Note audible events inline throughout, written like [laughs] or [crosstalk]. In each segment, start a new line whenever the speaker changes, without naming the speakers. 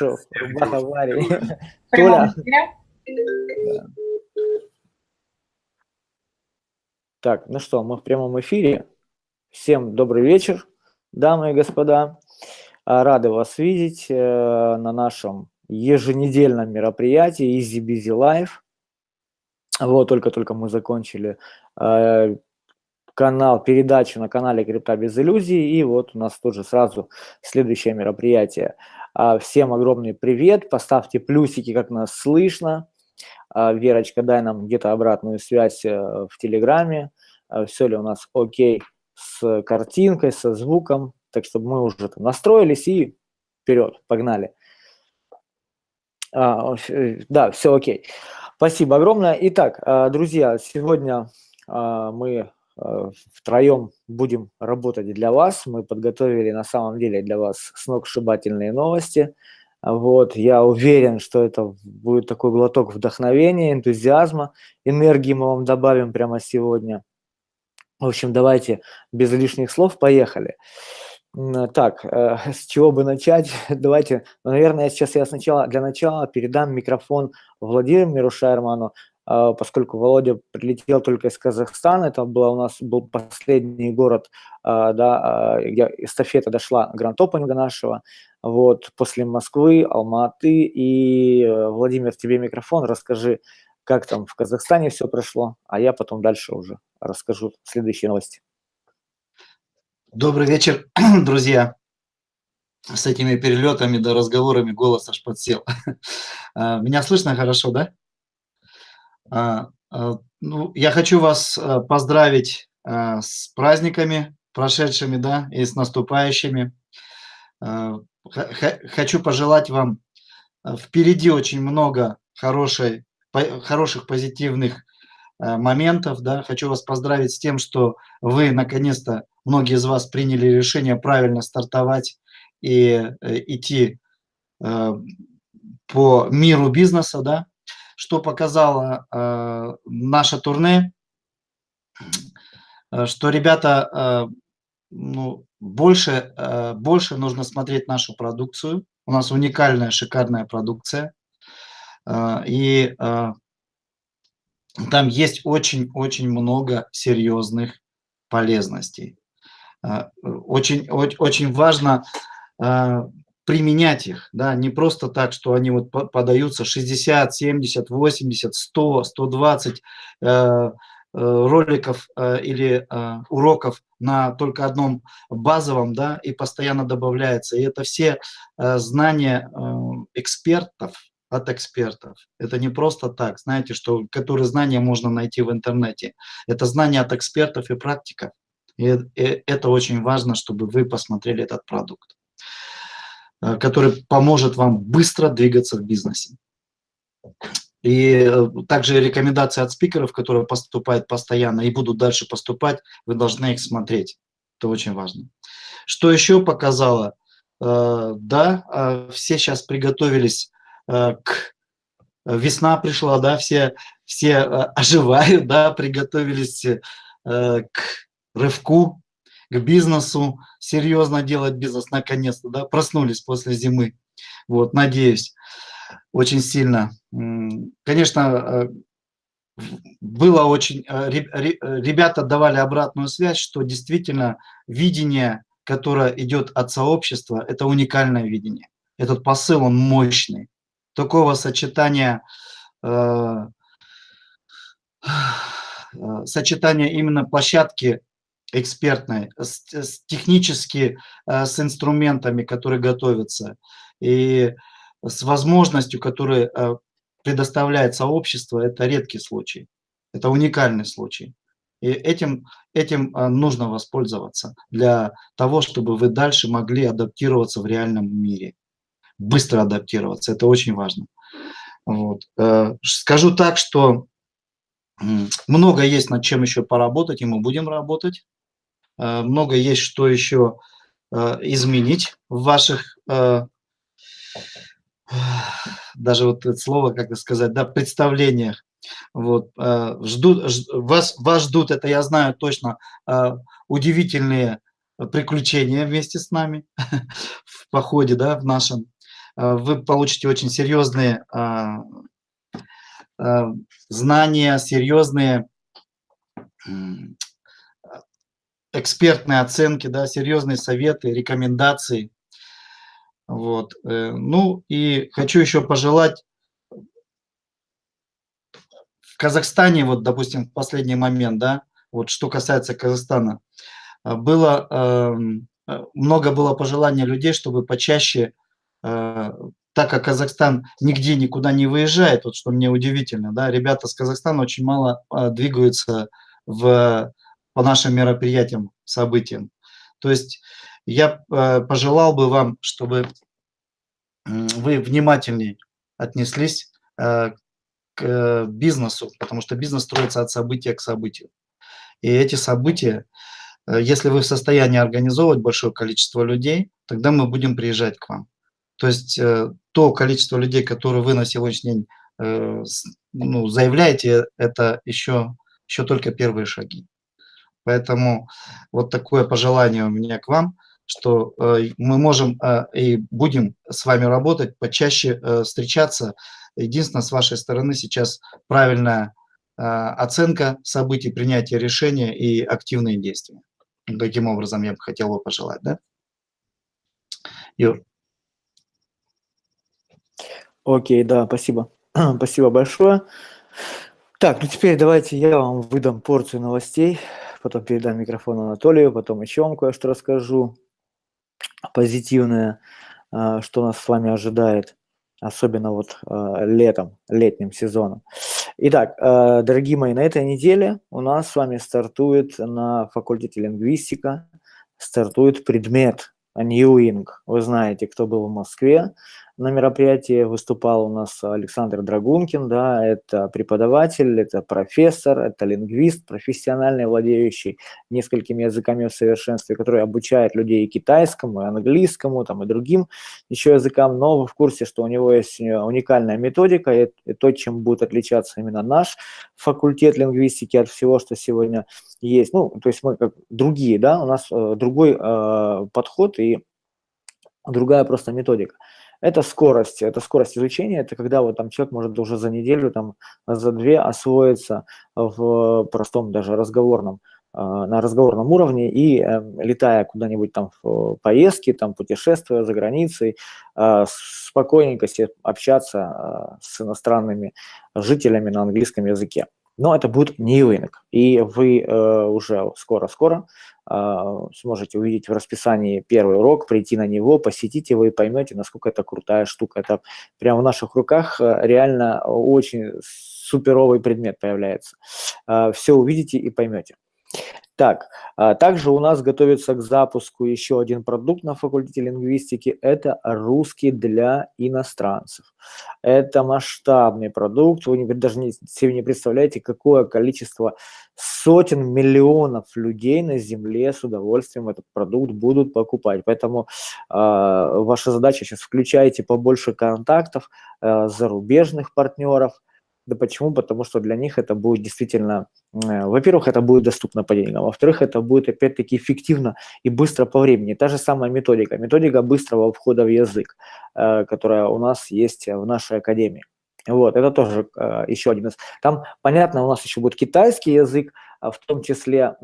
рубаха Вари. [laughs] Толя. Так, ну что, мы в прямом эфире. Всем добрый вечер, дамы и господа. А, рады вас видеть э, на нашем еженедельном мероприятии Easy Busy Life. Вот, только-только мы закончили э, канал, передачу на канале Крипта без иллюзий, и вот у нас тоже сразу следующее мероприятие. А, всем огромный привет, поставьте плюсики, как нас слышно. А, Верочка, дай нам где-то обратную связь э, в Телеграме, все ли у нас окей с картинкой, со звуком, так чтобы мы уже там настроились и вперед, погнали. А, э, да, все окей. Спасибо огромное. Итак, а, друзья, сегодня а, мы втроем будем работать для вас. Мы подготовили на самом деле для вас сногсшибательные новости. Вот, я уверен, что это будет такой глоток вдохновения, энтузиазма, энергии мы вам добавим прямо сегодня. В общем, давайте без лишних слов поехали. Так, э, [laughs] с чего бы начать? [laughs] Давайте, наверное, сейчас я сначала, для начала передам микрофон Владимиру Шерману, а, поскольку Володя прилетел только из Казахстана, это был у нас был последний город, а, да, а, где эстафета дошла гранд опенинга нашего, вот, после Москвы, Алматы, и, э, Владимир, тебе микрофон, расскажи, как там в Казахстане все прошло, а я потом дальше уже расскажу следующие новости.
Добрый вечер, [clears throat] друзья. С этими перелетами да разговорами голос аж подсел. [laughs] А, меня слышно хорошо, да? А, а, ну, я хочу вас поздравить с праздниками прошедшими, да, и с наступающими. Хочу пожелать вам впереди очень много хорошей хороших позитивных э, моментов. Да. Хочу вас поздравить с тем, что вы наконец-то, многие из вас приняли решение правильно стартовать и э, идти э, по миру бизнеса, да, что показало э, наше турне, что ребята э, ну, больше, э, больше нужно смотреть нашу продукцию. У нас уникальная, шикарная продукция. А, и а, там есть очень-очень много серьезных полезностей. А, очень, очень важно применять их, да, не просто так, что они вот подаются 60, 70, 80, 100, 120 роликов э, или э, уроков на только одном базовом, да, и постоянно добавляется. И это все э, знания экспертов, от экспертов. Это не просто так, знаете, что которые знания можно найти в интернете. Это знания от экспертов и практиков. И это очень важно, чтобы вы посмотрели этот продукт, э, который поможет вам быстро двигаться в бизнесе. И э, также рекомендации от спикеров, которые поступают постоянно и будут дальше поступать, вы должны их смотреть. Это очень важно. Что еще показало? Э, да, все сейчас приготовились Э, к э, весна пришла, да, все, все э, [laughs] оживают, да, приготовились к рывку, к бизнесу, серьезно делать бизнес наконец-то, да, проснулись после зимы. Вот, надеюсь, очень сильно. Конечно, было очень, ребята давали обратную связь, что действительно видение, которое идет от сообщества, это уникальное видение. Этот посыл, он мощный такого сочетания, э, э, сочетания именно площадки экспертной, с, с технически э, с инструментами, которые готовятся, и с возможностью, которую э, предоставляет сообщество, это редкий случай, это уникальный случай. И этим, этим э, нужно воспользоваться для того, чтобы вы дальше могли адаптироваться в реальном мире быстро адаптироваться. Это очень важно. Вот. Скажу так, что много есть над чем еще поработать, и мы будем работать. Э, много есть что еще э, изменить в ваших, [sighs] даже вот это слово, как сказать, да, представлениях. Вот, ждут, вас, вас ждут, это я знаю точно, удивительные приключения вместе с нами [laughs] в походе, да, в нашем. вы получите очень серьезные знания, серьезные экспертные оценки, да, серьезные советы, рекомендации. Вот. Э, ну и хочу еще пожелать в Казахстане, вот, допустим, в последний момент, да, вот что касается Казахстана, э, было, эм, э, много было пожеланий людей, чтобы почаще, так как Казахстан нигде никуда не выезжает, вот что мне удивительно, да, ребята с Казахстана очень мало двигаются в, по нашим мероприятиям, событиям. То есть я э, пожелал бы вам, чтобы вы внимательнее отнеслись э, к бизнесу, потому что бизнес строится от события к событию. И эти события, э, если вы в состоянии организовывать большое количество людей, тогда мы будем приезжать к вам. То есть то количество людей, которые вы на сегодняшний день ну, заявляете, это еще, еще только первые шаги. Поэтому вот такое пожелание у меня к вам, что э, мы можем э, и будем с вами работать, почаще э, встречаться. Единственное, с вашей стороны сейчас правильная оценка событий, принятие решения и активные действия. Таким образом я бы хотел бы пожелать, да? Юр.
Окей, да, спасибо. [clears throat] спасибо большое. Так, ну теперь давайте я вам выдам порцию новостей потом передам микрофон Анатолию, потом еще вам кое-что расскажу позитивное, а, что нас с вами ожидает, особенно вот а, летом, летним сезоном. Итак, а, дорогие мои, на этой неделе у нас с вами стартует на факультете лингвистика, стартует предмет Ньюинг. Вы знаете, кто был в Москве, на мероприятии выступал у нас Александр Драгункин, да, это преподаватель, это профессор, это лингвист, профессиональный, владеющий несколькими языками в совершенстве, который обучает людей и китайскому, и английскому, там, и другим еще языкам, но в курсе, что у него есть э, уникальная методика, и то, чем будет отличаться именно наш факультет лингвистики от всего, что сегодня есть. Ну, то есть мы как другие, да, у нас э, другой э, подход и другая просто методика. Это скорость, это скорость изучения, это когда вот там человек может уже за неделю, там, за две освоиться в простом даже разговорном а, на разговорном уровне и э, летая куда-нибудь там в поездки, там путешествуя за границей, э, спокойненько себе общаться э, с иностранными жителями на английском языке. Но это будет не рынок, и вы э, уже скоро-скоро сможете увидеть в расписании первый урок, прийти на него, посетить его и поймете, насколько это крутая штука. Это прямо в наших руках э, реально очень суперовый предмет появляется. А, Все увидите и поймете. Так, а также у нас готовится к запуску еще один продукт на факультете лингвистики. Это русский для иностранцев. Это масштабный продукт. Вы даже не, себе не представляете, какое количество сотен миллионов людей на Земле с удовольствием этот продукт будут покупать. Поэтому э, ваша задача сейчас включайте побольше контактов, э, зарубежных партнеров, да почему? Потому что для них это будет действительно, э, во-первых, это будет доступно по деньгам, во-вторых, это будет опять-таки эффективно и быстро по времени. Та же самая методика, методика быстрого входа в язык, э, которая у нас есть в нашей академии. Вот, это тоже э, еще один из. Там, понятно, у нас еще будет китайский язык, а в том числе,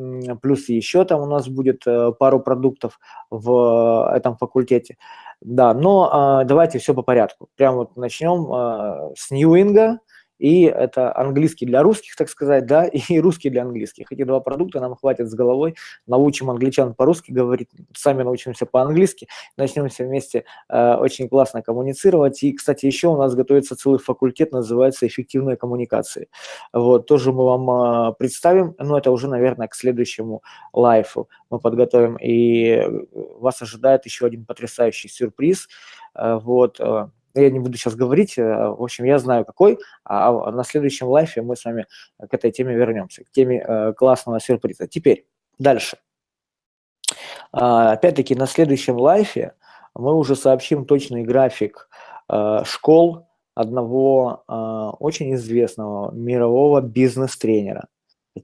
плюс еще там у нас будет пару продуктов в этом факультете. Да, но давайте все по порядку. Прямо вот начнем с Ньюинга, и это английский для русских, так сказать, да, [laughs] и русский для английских. Эти два продукта нам хватит с головой, научим англичан по-русски говорить, сами научимся по-английски, начнем все вместе э, очень классно коммуницировать. И, кстати, еще у нас готовится целый факультет, называется «Эффективные коммуникации». Вот, тоже мы вам э, представим, но это уже, наверное, к следующему лайфу мы подготовим, и вас ожидает еще один потрясающий сюрприз. Э, вот, э, я не буду сейчас говорить, э, в общем, я знаю какой, а на следующем лайфе мы с вами к этой теме вернемся, к теме э, классного сюрприза. Теперь, дальше. А, опять-таки, на следующем лайфе мы уже сообщим точный график э, школ одного очень известного мирового бизнес-тренера,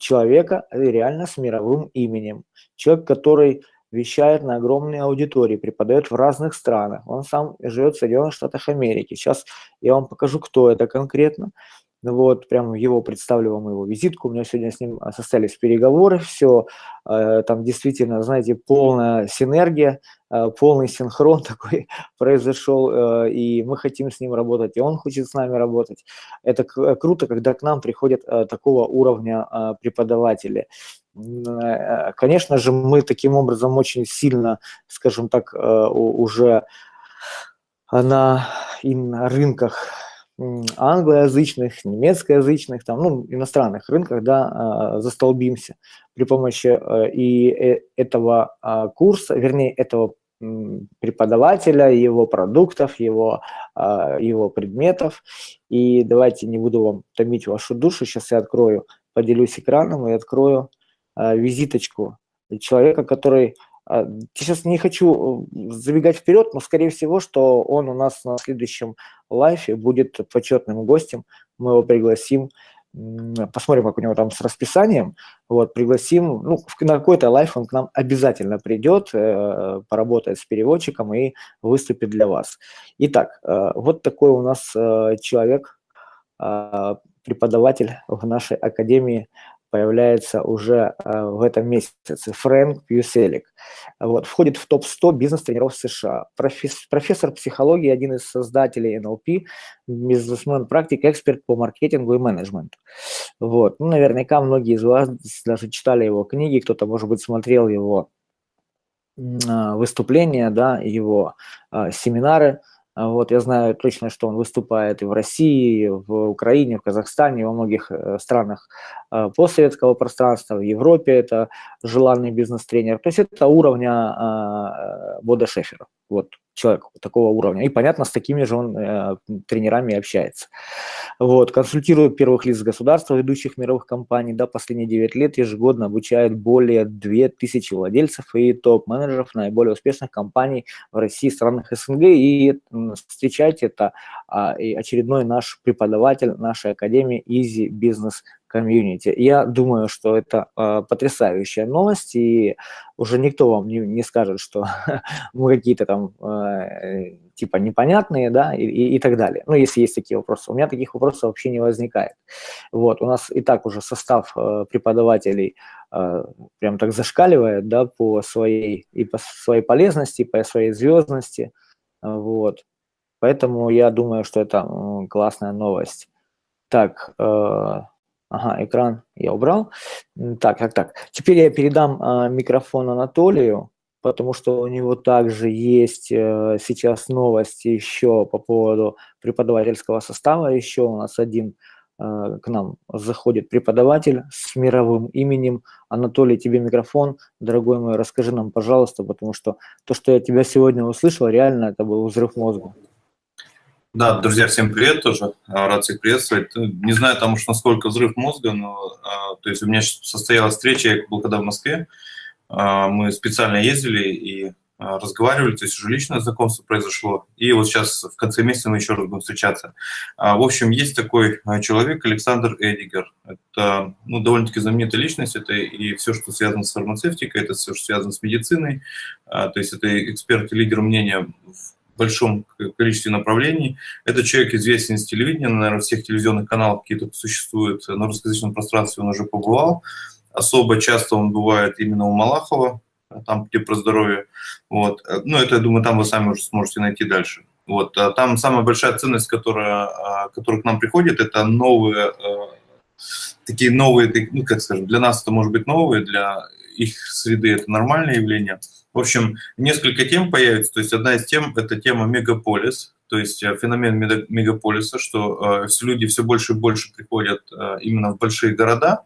человека реально с мировым именем, человек, который вещает на огромные аудитории, преподает в разных странах. Он сам живет в Соединенных Штатах Америки. Сейчас я вам покажу, кто это конкретно. Вот, прямо его представлю вам его визитку. У меня сегодня с ним состоялись переговоры, все, э, там действительно, знаете, полная синергия, э, полный синхрон [laughs] такой произошел, э, и мы хотим с ним работать, и он хочет с нами работать. Это круто, когда к нам приходят такого уровня преподаватели. Конечно же, мы таким образом очень сильно, скажем так, уже на рынках англоязычных, немецкоязычных, там, ну, иностранных рынках, да, а, застолбимся при помощи э, и э, этого а, курса, вернее, этого преподавателя, его продуктов, его, а, его предметов. И давайте не буду вам томить вашу душу, сейчас я открою, поделюсь экраном и открою визиточку человека, который сейчас не хочу э, забегать вперед, но, скорее всего, что он у нас на следующем лайфе будет почетным гостем. Мы его пригласим, посмотрим, как у него там с расписанием. Вот, пригласим, ну, на какой-то лайф он к нам обязательно придет, э, поработает с переводчиком и выступит для вас. Итак, э, вот такой у нас человек, преподаватель в нашей академии появляется уже э, в этом месяце, Фрэнк Пьюселик. Вот, входит в топ-100 бизнес-тренеров США. Профессор, профессор психологии, один из создателей НЛП, бизнесмен, практик, эксперт по маркетингу и менеджменту. Вот. Ну, наверняка многие из вас даже читали его книги, кто-то, может быть, смотрел его а, выступления, да, его а, семинары – вот, я знаю точно, что он выступает и в России, и в Украине, в Казахстане, во многих э, странах э, постсоветского пространства, в Европе это желанный бизнес-тренер. То есть это уровня а, Бода Шефера. Вот человек такого уровня. И, понятно, с такими же он э, тренерами общается. Вот, консультирует первых лиц государства, ведущих мировых компаний, да, последние 9 лет ежегодно обучает более 2000 владельцев и топ-менеджеров наиболее успешных компаний в России, странах СНГ. И встречайте, это и очередной наш преподаватель нашей академии Easy Business комьюнити. Я думаю, что это э, потрясающая новость, и уже никто вам не, не скажет, что [laughs] мы какие-то там э, типа непонятные, да, и, и, и так далее. Ну, если есть такие вопросы. У меня таких вопросов вообще не возникает. Вот, у нас и так уже состав э, преподавателей э, прям так зашкаливает, да, по своей, и по своей полезности, и по своей звездности, вот. Поэтому я думаю, что это классная новость. Так, э, Ага, экран я убрал. Так, так, так. Теперь я передам а, микрофон Анатолию, потому что у него также есть э, сейчас новости еще по поводу преподавательского состава. Еще у нас один э, к нам заходит преподаватель с мировым именем. Анатолий, тебе микрофон. Дорогой мой, расскажи нам, пожалуйста, потому что то, что я тебя сегодня услышал, реально это был взрыв мозга.
Да, друзья, всем привет тоже. А, рад всех приветствовать. Ну, не знаю, там уж насколько взрыв мозга, но а, то есть у меня состоялась встреча, я был когда в Москве, а, мы специально ездили и разговаривали, то есть уже личное знакомство произошло, и вот сейчас в конце месяца мы еще раз будем встречаться. В общем, есть такой человек, Александр Эдигер. Это ну, довольно-таки знаменитая личность, это и все, что связано с фармацевтикой, это все, что связано с медициной, то есть это эксперт и лидер мнения в большом количестве направлений. Это человек известен с телевидения, наверное, всех телевизионных каналов какие-то существуют. На русскоязычном пространстве он уже побывал. Особо часто он бывает именно у Малахова, там, где про здоровье. Вот. Ну, это, я думаю, там вы сами уже сможете найти дальше. Вот. А там самая большая ценность, которая, а, которая к нам приходит, это новые, э, такие новые, ну, как скажем, для нас это может быть новые, для их среды это нормальное явление – в общем, несколько тем появится. То есть одна из тем – это тема мегаполис, то есть э, феномен мегаполиса, что э, люди все больше и больше приходят э, именно в большие города,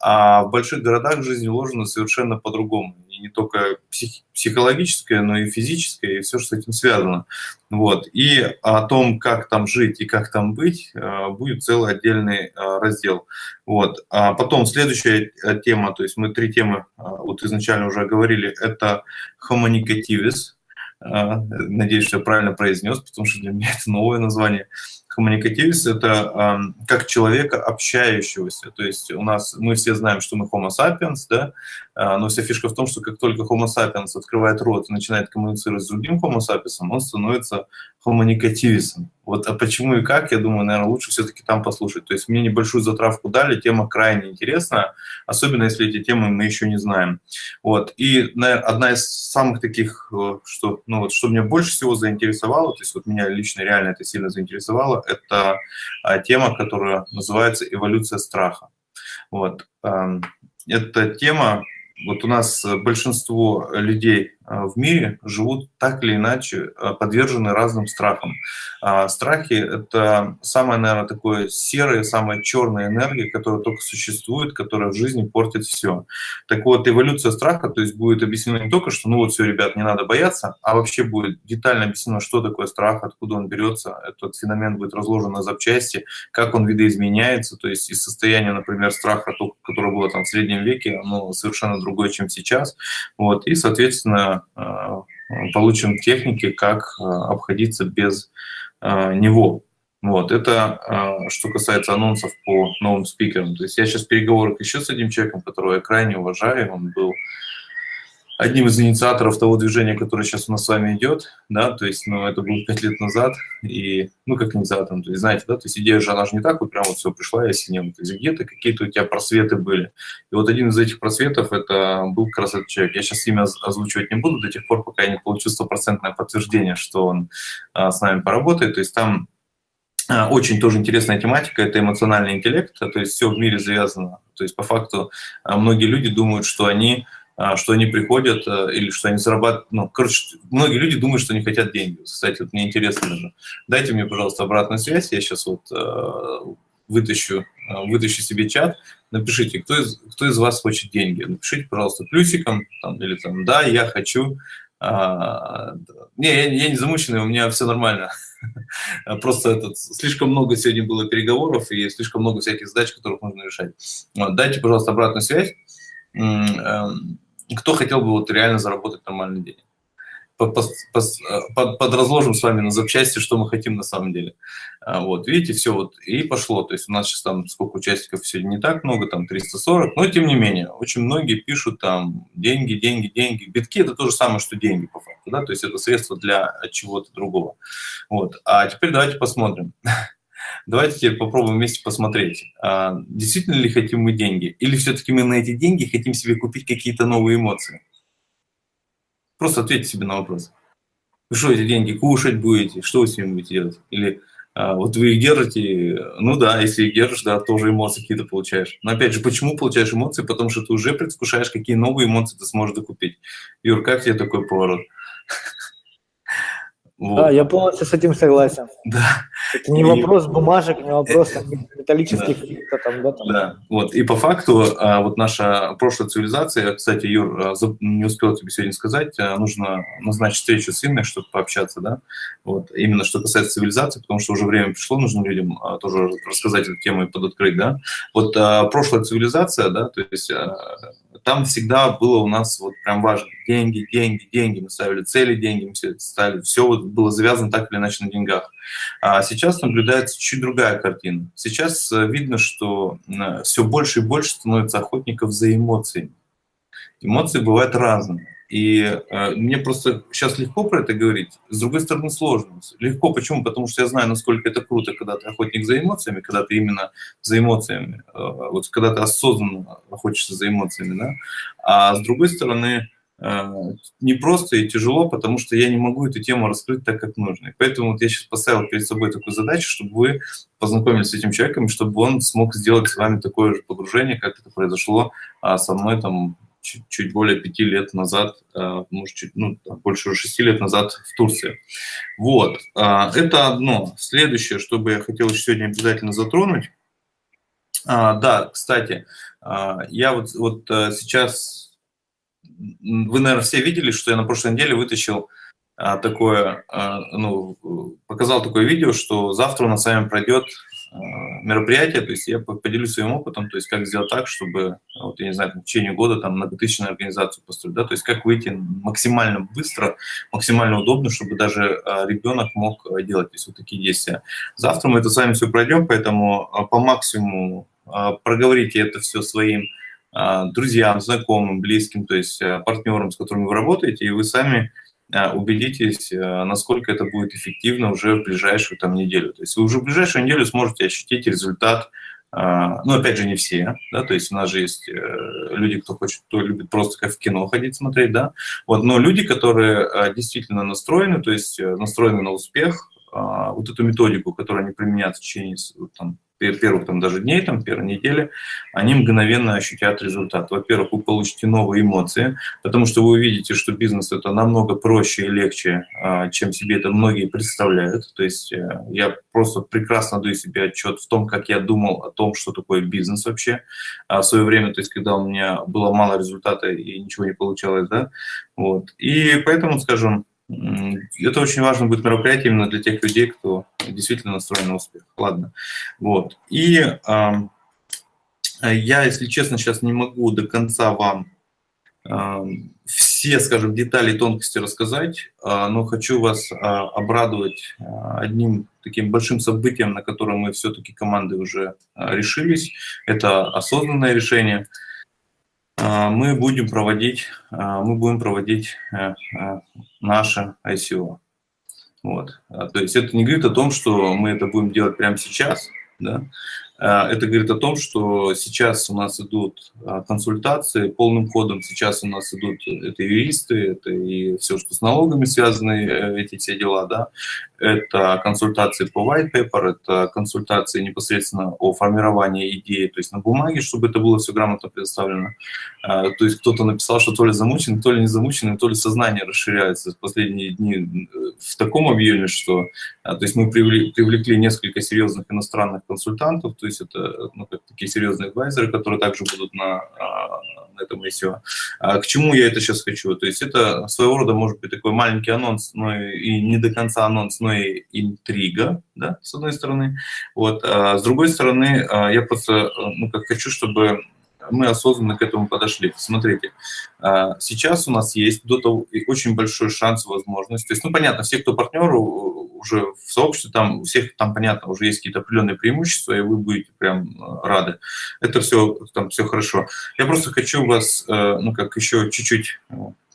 а в больших городах жизнь уложена совершенно по-другому. И не только псих, психологическая, но и физическая, и все, что с этим связано. Вот. И о том, как там жить и как там быть, э, будет целый отдельный э, раздел. Вот. А потом следующая э, тема, то есть мы три темы вот изначально уже говорили, это communicativis. Надеюсь, что я правильно произнес, потому что для меня это новое название коммуникативист – это э, как человека общающегося. То есть у нас, мы все знаем, что мы homo sapiens, да, э, но вся фишка в том, что как только homo sapiens открывает рот и начинает коммуницировать с другим homo sapiens, он становится коммуникативистом. Вот, а почему и как, я думаю, наверное, лучше все-таки там послушать. То есть мне небольшую затравку дали, тема крайне интересная, особенно если эти темы мы еще не знаем. Вот. И наверное, одна из самых таких, э, что, ну, вот, что меня больше всего заинтересовало, то есть вот меня лично реально это сильно заинтересовало, это а, тема, которая называется «Эволюция страха». Вот. Эм, эта тема, вот у нас большинство людей а, в мире живут так или иначе а, подвержены разным страхам. А, страхи – это самая, наверное, такое серое, самая черная энергия, которая только существует, которая в жизни портит все. Так вот, эволюция страха, то есть будет объяснено не только, что ну вот все, ребят, не надо бояться, а вообще будет детально объяснено, что такое страх, откуда он берется, этот феномен будет разложен на запчасти, как он видоизменяется, то есть из состояния, например, страха, которое было там в среднем веке, оно совершенно другое, чем сейчас. Вот, и, соответственно, Э, получим техники, как э, обходиться без э, него. Вот, это что касается анонсов по новым спикерам. То есть я сейчас в еще с одним человеком, которого я крайне уважаю, он был одним из инициаторов того движения, которое сейчас у нас с вами идет, да, то есть, ну, это было пять лет назад, и, ну, как инициатором, то есть, знаете, да, то есть идея же, она же не так вот прям вот все пришла и осенила, то есть где-то какие-то у тебя просветы были. И вот один из этих просветов, это был как раз этот человек. Я сейчас имя озвучивать не буду до тех пор, пока я не получу стопроцентное подтверждение, что он а, с нами поработает, то есть там а, очень тоже интересная тематика – это эмоциональный интеллект, то есть все в мире завязано. То есть по факту а, многие люди думают, что они что они приходят э, или что они зарабатывают. Ну, короче, многие люди думают, что они хотят деньги. Кстати, вот мне интересно даже. Дайте мне, пожалуйста, обратную связь. Я сейчас вот э, вытащу, э, вытащу себе чат. Напишите, кто из, кто из вас хочет деньги. Напишите, пожалуйста, плюсиком там, или там «да, я хочу». А, не, я, не замученный, у меня все нормально. [laughs] Просто этот, слишком много сегодня было переговоров и слишком много всяких задач, которых нужно решать. Вот, дайте, пожалуйста, обратную связь. Эм, кто хотел бы вот реально заработать. Под, под, подразложим с вами на запчасти, что мы хотим на самом деле. А, вот, видите, все вот, и пошло. То есть у нас сейчас там сколько участников сегодня не так много, там 340, но тем не менее, очень многие пишут там деньги, деньги, деньги. Битки – это то же самое, что деньги по факту, да, то есть это средство для чего-то другого. Вот, а теперь давайте посмотрим. Давайте теперь попробуем вместе посмотреть, а, действительно ли хотим мы деньги, или все-таки мы на эти деньги хотим себе купить какие-то новые эмоции. Просто ответьте себе на вопрос. Вы что эти деньги кушать будете, что вы с ними будете делать? Или а, вот вы их держите, ну да, если их держишь, да, тоже эмоции какие-то получаешь. Но опять же, почему получаешь эмоции? Потому что ты уже предвкушаешь, какие новые эмоции ты сможешь докупить. Юр, как тебе такой поворот?
Вот. Да, я полностью с этим согласен. Да. Это не и... вопрос бумажек, не вопрос [laughs] там, металлических
да. там, да, там. Да, вот. И по факту а, вот наша прошлая цивилизация, кстати, Юр, а, не успел тебе сегодня сказать, а, нужно назначить встречу с Инной, чтобы пообщаться, да, вот. Именно что касается цивилизации, потому что уже время пришло, нужно людям тоже рассказать эту тему и подоткрыть, да. Вот прошлая цивилизация, да, то есть там всегда было у нас вот прям важно деньги, деньги, деньги. Мы ставили цели, деньги, мы ставили. Все вот было завязано так или иначе на деньгах. А сейчас наблюдается чуть другая картина. Сейчас э, видно, что все больше и больше становится охотников за эмоциями. Эмоции бывают разные. И э, мне просто сейчас легко про это говорить, с другой стороны сложно. Легко, почему? Потому что я знаю, насколько это круто, когда ты охотник за эмоциями, когда ты именно за эмоциями, э, вот когда ты осознанно охотишься за эмоциями, да? А с другой стороны, э, не просто и тяжело, потому что я не могу эту тему раскрыть так, как нужно. И поэтому вот я сейчас поставил перед собой такую задачу, чтобы вы познакомились с этим человеком, чтобы он смог сделать с вами такое же погружение, как это произошло а, со мной там чуть, чуть более пяти лет назад, э, может, чуть, ну, больше шести лет назад в Турции. Вот, э, это одно. Следующее, что бы я хотел сегодня обязательно затронуть. А, да, кстати, э, я вот, вот сейчас, вы, наверное, все видели, что я на прошлой неделе вытащил такое, ну, показал такое видео, что завтра у нас с вами пройдет мероприятия, то есть я поделюсь своим опытом, то есть как сделать так, чтобы, вот, я не знаю, в течение года там многотысячную организацию построить, да, то есть как выйти максимально быстро, максимально удобно, чтобы даже ребенок мог делать, то есть вот такие действия. Завтра мы это с вами все пройдем, поэтому по максимуму проговорите это все своим друзьям, знакомым, близким, то есть партнерам, с которыми вы работаете, и вы сами убедитесь, а, насколько это будет эффективно уже в ближайшую там неделю. То есть вы уже в ближайшую неделю сможете ощутить результат, а, ну, опять же, не все, да, то есть у нас же есть э, люди, кто хочет, кто любит просто как в кино ходить смотреть, да, вот, но люди, которые действительно настроены, то есть э, настроены на успех, вот эту методику, которую они применяют в течение там, первых там, даже дней, там, первой недели, они мгновенно ощутят результат. Во-первых, вы получите новые эмоции, потому что вы увидите, что бизнес это намного проще и легче, а, чем себе это многие представляют. То есть э, я просто прекрасно даю себе отчет в том, как я думал о том, что такое бизнес вообще а, в свое время, то есть когда у меня было мало результата и ничего не получалось, да, вот. И поэтому, скажем, это очень важно будет мероприятие именно для тех людей, кто действительно настроен на успех. Ладно. Вот. И э, я, если честно, сейчас не могу до конца вам э, все, скажем, детали и тонкости рассказать, э, но хочу вас э, обрадовать э, одним таким большим событием, на котором мы все-таки команды уже решились. Это осознанное решение – а, мы будем проводить, а, мы будем проводить э, э, наше ICO. Вот. А, то есть это не говорит о том, что мы это будем делать прямо сейчас, да? Это говорит о том, что сейчас у нас идут консультации полным ходом, сейчас у нас идут это юристы, это и все, что с налогами связаны, э, эти все дела, да, это консультации по white paper, это консультации непосредственно о формировании идеи, то есть на бумаге, чтобы это было все грамотно предоставлено. А, то есть кто-то написал, что то ли замучен, то ли не замучен, то ли сознание расширяется в последние дни э, в таком объеме, что то есть мы привлекли несколько серьезных иностранных консультантов, то есть это ну, такие серьезные адвайзеры, которые также будут на, а, на этом ICO. К чему я это сейчас хочу? То есть это своего рода может быть такой маленький анонс, но и не до конца анонс, но и интрига, да, с одной стороны. Вот, а с другой стороны, а, я просто ну, как хочу, чтобы мы осознанно к этому подошли. Смотрите, а, сейчас у нас есть до того очень большой шанс, возможность. То есть, ну, понятно, все, кто партнер уже в сообществе, там у всех там, понятно, уже есть какие-то определенные преимущества, и вы будете прям рады. Это все, там все хорошо. Я просто хочу вас, ну, как еще чуть-чуть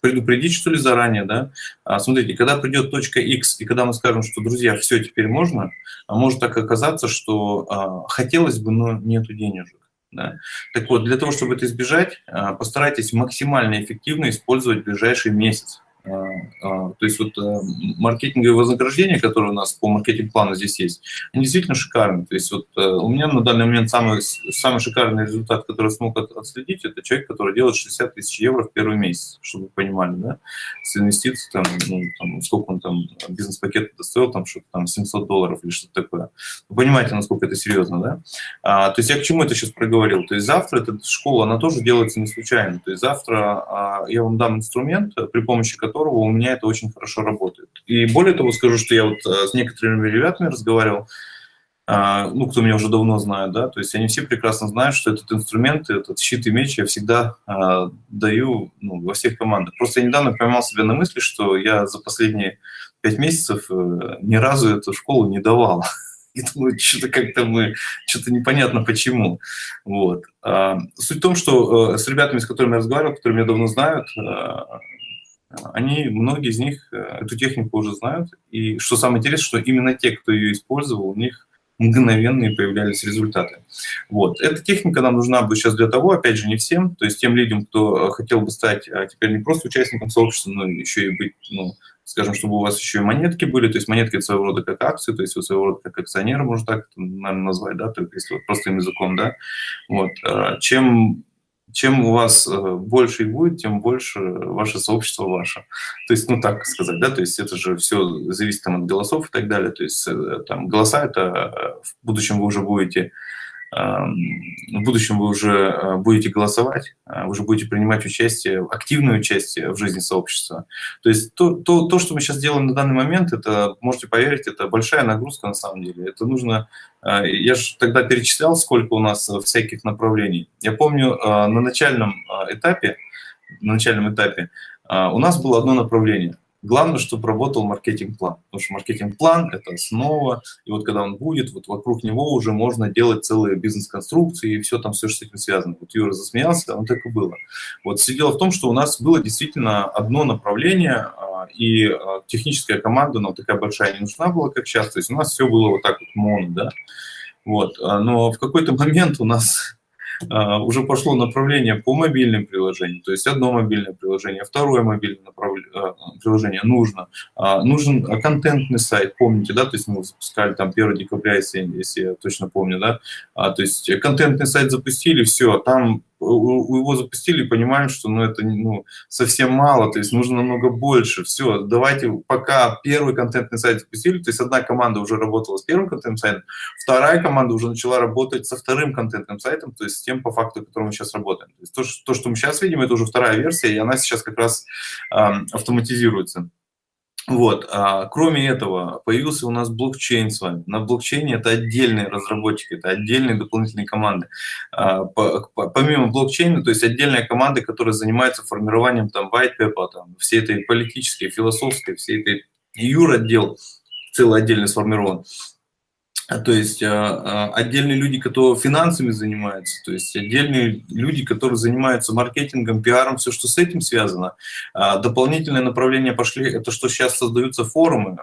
предупредить, что ли, заранее, да. А, смотрите, когда придет точка X, и когда мы скажем, что, друзья, все, теперь можно, а может так оказаться, что а, хотелось бы, но нету денежек. Да? Так вот, для того, чтобы это избежать, а, постарайтесь максимально эффективно использовать ближайший месяц. А, а, то есть вот э, маркетинговые вознаграждения, которые у нас по маркетинг-плану здесь есть, они действительно шикарны. То есть вот э, у меня на данный момент самый, самый шикарный результат, который смог отследить, это человек, который делает 60 тысяч евро в первый месяц, чтобы вы понимали, да, с инвестиций, там, ну, там сколько он там, бизнес-пакет достоил, там что-то там 700 долларов или что-то такое. Вы понимаете, насколько это серьезно, да? А, то есть я к чему это сейчас проговорил? То есть завтра эта школа, она тоже делается не случайно. То есть завтра а, я вам дам инструмент, при помощи которого которого у меня это очень хорошо работает. И более того, скажу, что я вот э, с некоторыми ребятами разговаривал, а, ну, кто меня уже давно знает, да, то есть они все прекрасно знают, что этот инструмент, этот щит и меч я всегда а, даю ну, во всех командах. Просто я недавно поймал себя на мысли, что я за последние пять месяцев э, ни разу эту школу не давал. [laughs] И думаю, что-то как-то мы, что-то непонятно почему. Вот. А, суть в том, что э, с ребятами, с которыми я разговаривал, которые меня давно знают, они, многие из них э, эту технику уже знают. И что самое интересное, что именно те, кто ее использовал, у них мгновенные появлялись результаты. Вот. Эта техника нам нужна будет сейчас для того, опять же, не всем, то есть тем людям, кто э, хотел бы стать а теперь не просто участником сообщества, но еще и быть, ну, скажем, чтобы у вас еще и монетки были, то есть монетки – своего рода как акции, то есть вы своего рода как акционер, можно так, наверное, назвать, да, только если вот простым языком, да. Вот. А чем чем у вас э, больше их будет, тем больше ваше сообщество ваше. То есть, ну так сказать, да, то есть это же все зависит там, от голосов и так далее. То есть э, там голоса это э, в будущем вы уже будете в будущем вы уже будете голосовать, вы уже будете принимать участие, активное участие в жизни сообщества. То есть то, то, то, что мы сейчас делаем на данный момент, это, можете поверить, это большая нагрузка на самом деле. Это нужно, я же тогда перечислял, сколько у нас всяких направлений. Я помню, на начальном этапе, на начальном этапе у нас было одно направление – Главное, чтобы работал маркетинг-план, потому что маркетинг-план – это основа, и вот когда он будет, вот вокруг него уже можно делать целые бизнес-конструкции и все там, все, что с этим связано. Вот Юра засмеялся, он так и было. Вот все дело в том, что у нас было действительно одно направление, а, и а, техническая команда, но такая большая не нужна была, как сейчас, то есть у нас все было вот так вот моно, да. Вот, а, но в какой-то момент у нас уже пошло направление по мобильным приложениям, то есть одно мобильное приложение, второе мобильное а, приложение нужно. А, нужен контентный сайт, помните, да, то есть мы запускали там 1 декабря, если, если я точно помню, да, то есть контентный сайт запустили, все, там его запустили и понимаем, что ну, это ну, совсем мало, то есть нужно намного больше. Все, давайте пока первый контентный сайт запустили, то есть одна команда уже работала с первым контентным сайтом, вторая команда уже начала работать со вторым контентным сайтом, то есть с тем, по факту, которым мы сейчас работаем. То, есть то, что, то, что мы сейчас видим, это уже вторая версия, и она сейчас как раз э, автоматизируется. Вот. А, кроме этого, появился у нас блокчейн с вами. На блокчейне это отдельные разработчики, это отдельные дополнительные команды. А, по, по, помимо блокчейна, то есть отдельная команда, которая занимается формированием там white paper, там, всей этой политической, философской, всей этой юр-отдел целый отдельно сформирован. А, то есть а, а, отдельные люди, которые финансами занимаются, то есть отдельные люди, которые занимаются маркетингом, пиаром, все, что с этим связано. Дополнительное направление пошли, это что сейчас создаются форумы.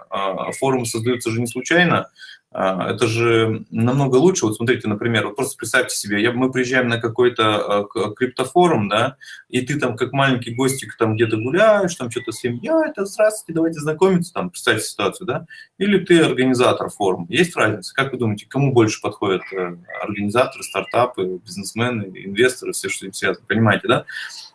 Форумы создаются же не случайно, это же намного лучше. Вот смотрите, например, вот просто представьте себе, я, мы приезжаем на какой-то а, криптофорум, да, и ты там как маленький гостик там где-то гуляешь, там что-то с я это здравствуйте, давайте знакомиться, там, представьте ситуацию, да, или ты организатор форума. Есть разница? Как вы думаете, кому больше подходят э, организаторы, стартапы, бизнесмены, инвесторы, все, что им связано, понимаете, да?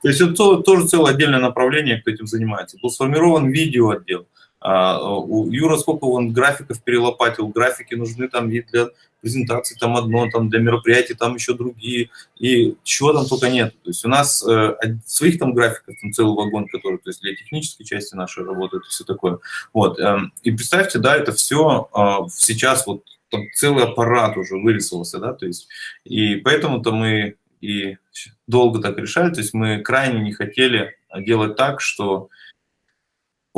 То есть это тоже целое отдельное направление, кто этим занимается. Был сформирован видео отдел, а, у Юра сколько он графиков перелопатил, графики нужны там и для презентации там одно, там для мероприятий там еще другие, и чего там только нет. То есть у нас э, своих там графиков, там целый вагон, который, то есть для технической части нашей работы, это все такое. Вот, э, и представьте, да, это все э, сейчас вот там целый аппарат уже вырисовался, да, то есть, и поэтому-то мы и долго так решали, то есть мы крайне не хотели делать так, что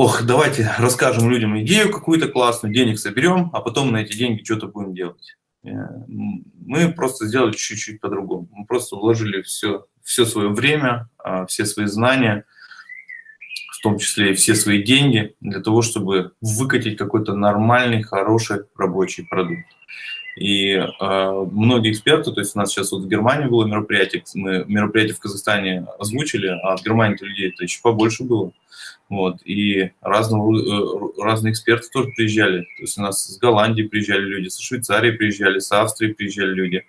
ох, давайте расскажем людям идею какую-то классную, денег соберем, а потом на эти деньги что-то будем делать. Э, мы просто сделали чуть-чуть по-другому. Мы просто вложили все, все свое время, а, все свои знания, в том числе и все свои деньги, для того, чтобы выкатить какой-то нормальный, хороший рабочий продукт. И э, многие эксперты, то есть у нас сейчас вот в Германии было мероприятие, мы мероприятие в Казахстане озвучили, а в Германии людей это еще побольше было. Вот, и разного, э, разные эксперты тоже приезжали. То есть у нас с Голландии приезжали люди, со Швейцарии приезжали, с Австрии приезжали люди.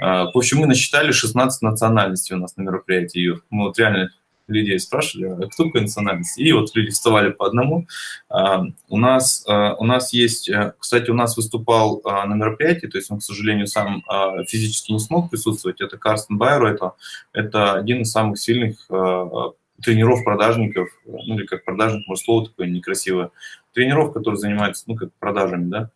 Э, в общем, мы насчитали 16 национальностей у нас на мероприятии. Мы вот реально людей спрашивали, а кто какой национальности, и вот люди вставали по одному. А, у нас, а, у нас есть, э, кстати, у нас выступал а, на мероприятии, то есть он, к сожалению, сам физически не смог присутствовать, это Карстен Байро, это, это один из самых сильных тренеров-продажников, ну или как продажник, может, слово такое некрасивое, тренеров, которые занимаются, ну, как продажами, да,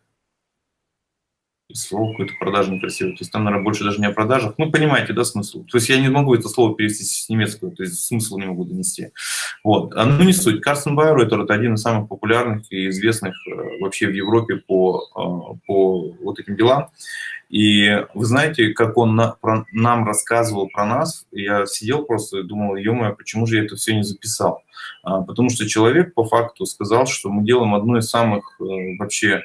слово какое-то продажное красивое. То есть там, наверное, больше даже не о продажах. Ну, понимаете, да, смысл? То есть я не могу это слово перевести с немецкого, то есть смысл не могу донести. Вот. А, ну, не суть. Карстен Байер это, один из самых популярных и известных э, вообще в Европе по, э, по вот этим делам. И вы знаете, как он на, про, нам рассказывал про нас, я сидел просто и думал, ё почему же я это все не записал? А, потому что человек по факту сказал, что мы делаем одно из самых э, вообще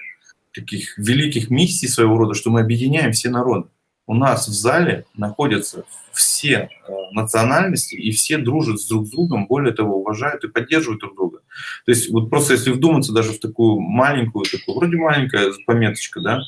таких великих миссий своего рода, что мы объединяем все народы. У нас в зале находятся все э, национальности, и все дружат с друг с другом, более того, уважают и поддерживают друг друга. То есть вот просто если вдуматься даже в такую маленькую, такую, вроде маленькая пометочка, да,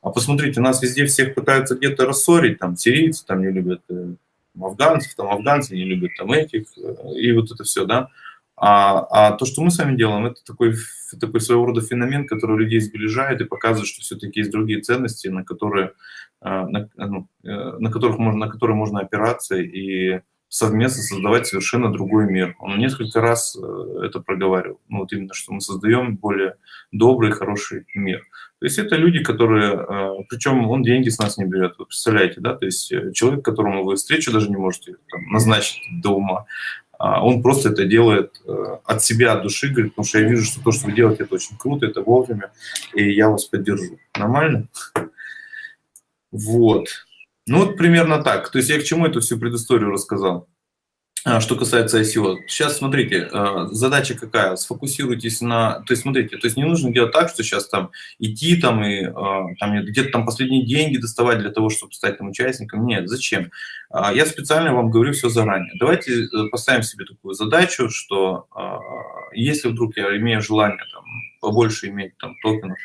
а посмотрите, нас везде всех пытаются где-то рассорить, там сирийцы там не любят э, афганцев, там афганцы не любят там этих, э, и вот это все, да. А, а то, что мы с вами делаем, это такой, такой своего рода феномен, который людей сближает и показывает, что все-таки есть другие ценности, на которые, а, на, ну, э, на, которых можно, на которые можно опираться и совместно создавать совершенно другой мир. Он несколько раз э, это проговаривал. Ну, вот именно, что мы создаем более добрый, хороший мир. То есть это люди, которые, э, причем он деньги с нас не берет, вы представляете, да, то есть человек, которому вы встречу даже не можете там, назначить до ума, а он просто это делает э, от себя, от души, говорит, потому что я вижу, что то, что вы делаете, это очень круто, это вовремя, и я вас поддержу. Нормально? Вот. Ну вот примерно так. То есть я к чему эту всю предысторию рассказал? А, что касается ICO, сейчас смотрите, а, задача какая? Сфокусируйтесь на, то есть смотрите, то есть не нужно делать так, что сейчас там идти там и а, там где-то там последние деньги доставать для того, чтобы стать там участником. Нет, зачем? Я специально вам говорю все заранее. Давайте э, поставим себе такую задачу, что если вдруг я имею желание там побольше иметь там токенов,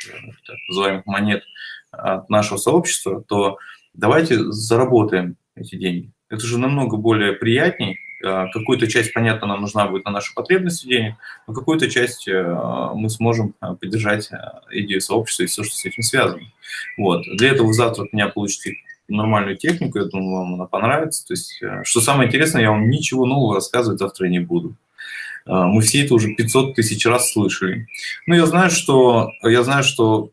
так называемых монет от нашего сообщества, то давайте заработаем эти деньги. Это же намного более приятней, Э, какую-то часть, понятно, нам нужна будет на наши потребности денег, но какую-то часть э, мы сможем э, поддержать идею сообщества и все, что с этим связано. Вот. Для этого завтра от меня получите нормальную технику, я думаю, вам она понравится. То есть, что самое интересное, я вам ничего нового рассказывать завтра не буду. Мы все это уже 500 тысяч раз слышали. Но я знаю, что, я знаю, что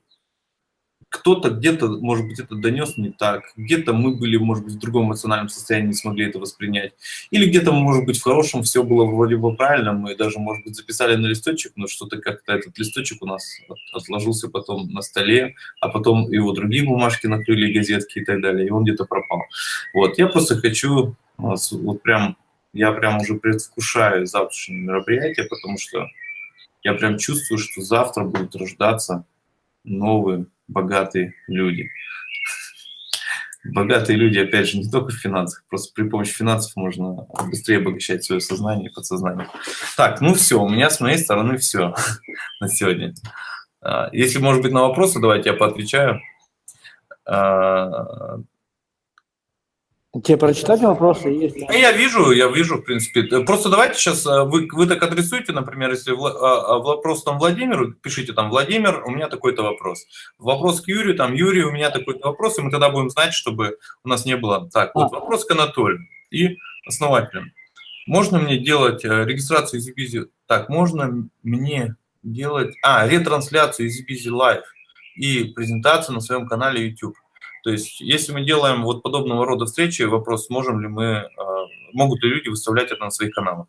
кто-то где-то, может быть, это донес не так, где-то мы были, может быть, в другом эмоциональном состоянии, не смогли это воспринять, или где-то, может быть, в хорошем все было вроде бы правильно, мы даже, может быть, записали на листочек, но что-то как-то этот листочек у нас отложился потом на столе, а потом его другие бумажки накрыли, газетки и так далее, и он где-то пропал. Вот, я просто хочу, вот прям, я прям уже предвкушаю завтрашнее мероприятие, потому что я прям чувствую, что завтра будут рождаться новые богатые люди. Богатые люди, опять же, не только в финансах, просто при помощи финансов можно быстрее обогащать свое сознание и подсознание. Так, ну все, у меня с моей стороны все [laughs] на сегодня. А, если, может быть, на вопросы, давайте я поотвечаю.
Тебе прочитать вопросы есть?
Ну, я вижу, я вижу, в принципе. Просто давайте сейчас, э, вы, вы так адресуете, например, если в, а, а, вопрос там Владимиру, пишите там, Владимир, у меня такой-то вопрос. Вопрос к Юрию, там, Юрий, у меня такой-то вопрос, и мы тогда будем знать, чтобы у нас не было... Так, вот а. вопрос к Анатолию и основателям. Можно мне делать э, регистрацию из EasyBusy? Так, можно мне делать... А, ретрансляцию из EasyBusy Live и презентацию на своем канале YouTube. То есть, если мы делаем вот подобного рода встречи, вопрос, можем ли мы, а, могут ли люди выставлять это на своих каналах?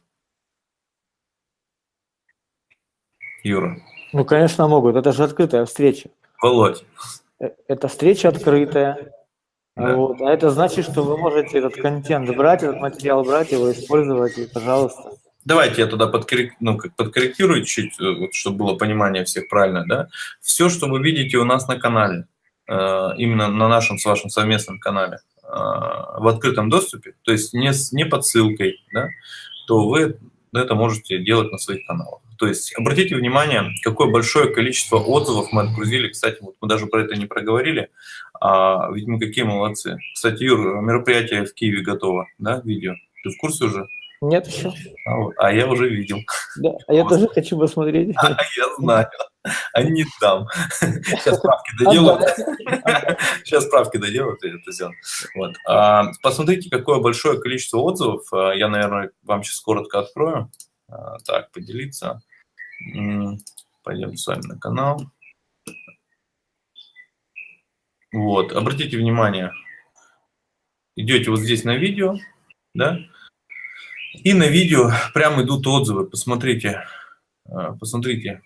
Юра.
Ну, конечно, могут. Это же открытая встреча.
Володь.
Э, это встреча открытая. Да. Вот. А это значит, что вы можете этот контент брать, этот материал брать, его использовать, и, пожалуйста.
Давайте я тогда подкоррек... ну, как подкорректирую чуть, э, вот, чтобы было понимание всех правильно. Да? Все, что вы видите у нас на канале, именно на нашем с вашим совместном канале э, в открытом доступе, то есть не, не под ссылкой, да, то вы это можете делать на своих каналах. То есть обратите внимание, какое большое количество отзывов мы отгрузили. Кстати, вот мы даже про это не проговорили, а ведь мы какие молодцы. Кстати, Юр, мероприятие в Киеве готово, да, видео? Ты в курсе уже?
Нет еще.
А, а я уже видел.
Да, а я тоже хочу посмотреть. [laughs]
А, я знаю. А не дам. [laughs] Сейчас справки доделаю. Сейчас справки доделаю, и это сделаю. Вот. А, посмотрите, какое большое количество отзывов. А, я, наверное, вам сейчас коротко открою. А, так, поделиться. Пойдем с вами на канал. Вот, обратите внимание, идете вот здесь на видео, да, и на видео прям идут отзывы. Посмотрите, а, посмотрите.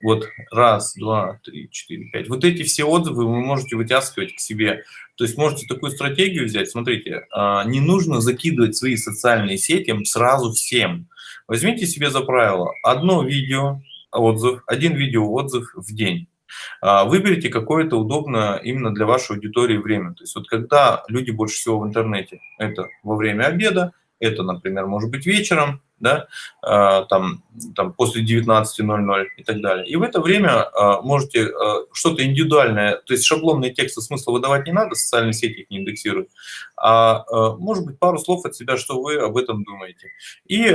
Вот раз, два, три, четыре, пять. Вот эти все отзывы вы можете вытаскивать к себе. То есть можете такую стратегию взять. Смотрите, а, не нужно закидывать свои социальные сети сразу всем. Возьмите себе за правило одно видео отзыв, один видео отзыв в день. А, выберите какое-то удобное именно для вашей аудитории время. То есть вот когда люди больше всего в интернете, это во время обеда, это, например, может быть вечером, да, а, там, там после 19.00 и так далее. И в это время а, можете а, что-то индивидуальное, то есть шаблонные тексты смысла выдавать не надо, социальные сети их не индексируют, а может быть пару слов от себя, что вы об этом думаете. И,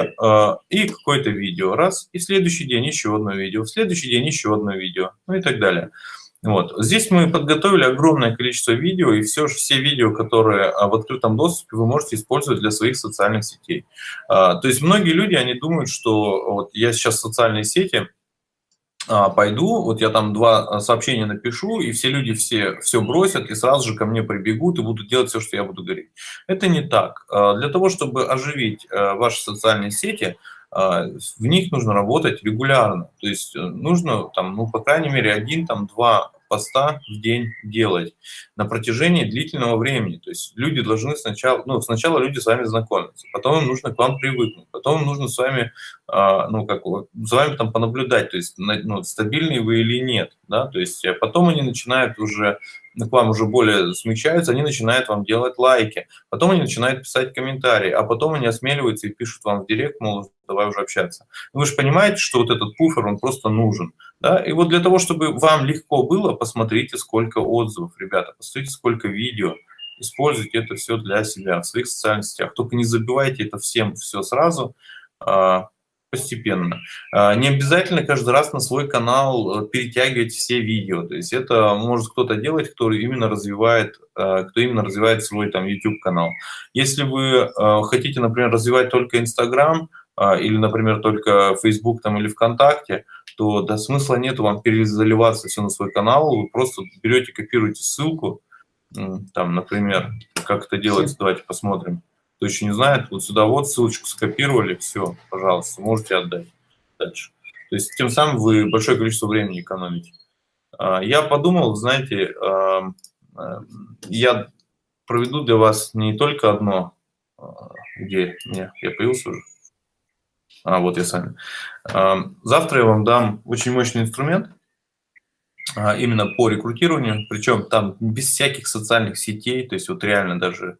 и какое-то видео, раз, и в следующий день еще одно видео, в следующий день еще одно видео, ну и так далее. Вот. Здесь мы подготовили огромное количество видео, и все, все видео, которые а, в открытом доступе, вы можете использовать для своих социальных сетей. А, то есть многие люди, они думают, что вот я сейчас в социальные сети а, пойду, вот я там два сообщения напишу, и все люди все, все бросят, и сразу же ко мне прибегут и будут делать все, что я буду говорить. Это не так. Для того, чтобы оживить ваши социальные сети, в них нужно работать регулярно. То есть э, нужно, там, ну, по крайней мере, один, там, два поста в день делать на протяжении длительного времени. То есть люди должны сначала, ну, сначала люди с вами знакомятся, потом им нужно к вам привыкнуть, потом им нужно с вами, а, ну, как, с вами там понаблюдать, то есть, ну, стабильный вы или нет, да, то есть э, потом они начинают уже к вам уже более смягчаются, они начинают вам делать лайки, потом они начинают писать комментарии, а потом они осмеливаются и пишут вам в директ, мол, давай уже общаться. Ну, вы же понимаете, что вот этот пуфер, он просто нужен. Да? И вот для того, чтобы вам легко было, посмотрите, сколько отзывов, ребята, посмотрите, сколько видео, используйте это все для себя в своих социальных сетях. Только не забивайте это всем все сразу, а, постепенно. А, не обязательно каждый раз на свой канал э, перетягивать все видео. То есть это может кто-то делать, кто именно развивает, э, кто именно развивает свой там YouTube канал. Если вы э, хотите, например, развивать только Instagram или, например, только Facebook там или ВКонтакте, то да, смысла нет вам перезаливаться все на свой канал. Вы просто берете, копируете ссылку, там, например, как это делается, давайте посмотрим кто еще не знает, вот сюда вот ссылочку скопировали, все, пожалуйста, можете отдать дальше. То есть тем самым вы большое количество времени экономите. А, я подумал, знаете, я проведу для вас не только одно, а, где не, я появился уже, а вот я сами. Завтра я вам дам очень мощный инструмент, а, именно по рекрутированию, причем там без всяких социальных сетей, то есть вот реально даже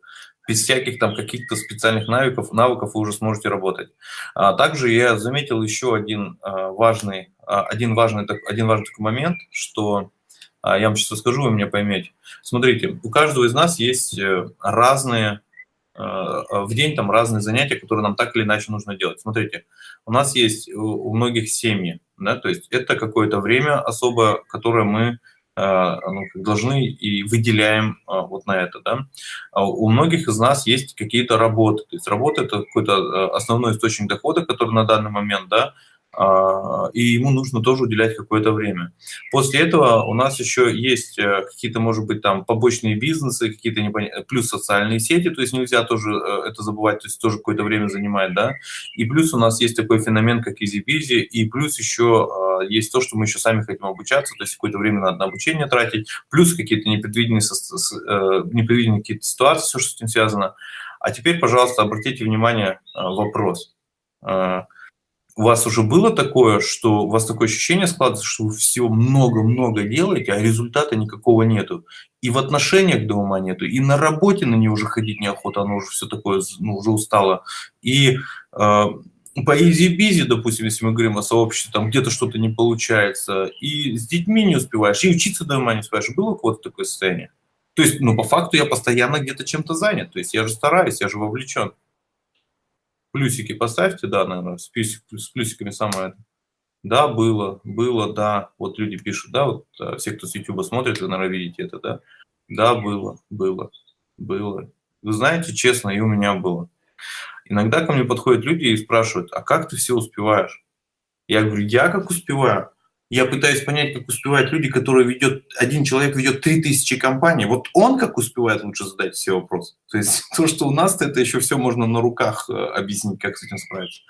без всяких там каких-то специальных навыков, навыков вы уже сможете работать. А также я заметил еще один а, важный, а, один важный, один важный такой момент, что а, я вам сейчас расскажу, вы меня поймете. Смотрите, у каждого из нас есть э, разные, в день там разные занятия, которые нам так или иначе нужно делать. Смотрите, у нас есть у многих семьи, да, то есть это какое-то время особо, которое мы ну, должны и выделяем э, вот на это. Да? А у многих из нас есть какие-то работы. То есть работа – это какой-то основной источник дохода, который на данный момент да, а, и ему нужно тоже уделять какое-то время. После этого у нас еще есть э, какие-то, может быть, там побочные бизнесы, какие-то непон... плюс социальные сети, то есть нельзя тоже э, это забывать, то есть тоже какое-то время занимает, да. И плюс у нас есть такой феномен, как EasyBizzi, и плюс еще а, есть то, что мы еще сами хотим обучаться, то есть какое-то время надо на обучение тратить, плюс какие-то непредвиденные, э, непредвиденные какие-то ситуации, все, что с этим связано. А теперь, пожалуйста, обратите внимание вопрос у вас уже было такое, что у вас такое ощущение складывается, что вы всего много-много делаете, а результата никакого нету. И в отношениях дома нету, и на работе на нее уже ходить неохота, оно уже все такое, ну, уже устало. И э, по EasyBizzi, допустим, если мы говорим о сообществе, там где-то что-то не получается, и с детьми не успеваешь, и учиться дома не успеваешь. Было у кого-то такое состояние? То есть, ну, по факту я постоянно где-то чем-то занят, то есть я же стараюсь, я же вовлечен. Плюсики поставьте, да, наверное, с, плюсик, с плюсиками самое. Да, было, было, да. Вот люди пишут, да, вот а, все, кто с YouTube смотрит, вы, наверное, видите это, да. Да, было, было, было. Вы знаете, честно, и у меня было. Иногда ко мне подходят люди и спрашивают, а как ты все успеваешь? Я говорю, я как успеваю? Я пытаюсь понять, как успевают люди, которые ведет, один человек ведет 3000 компаний. Вот он как успевает лучше задать все вопросы. То есть [laughs] то, что у нас это еще все можно на руках э, объяснить, как с этим справиться.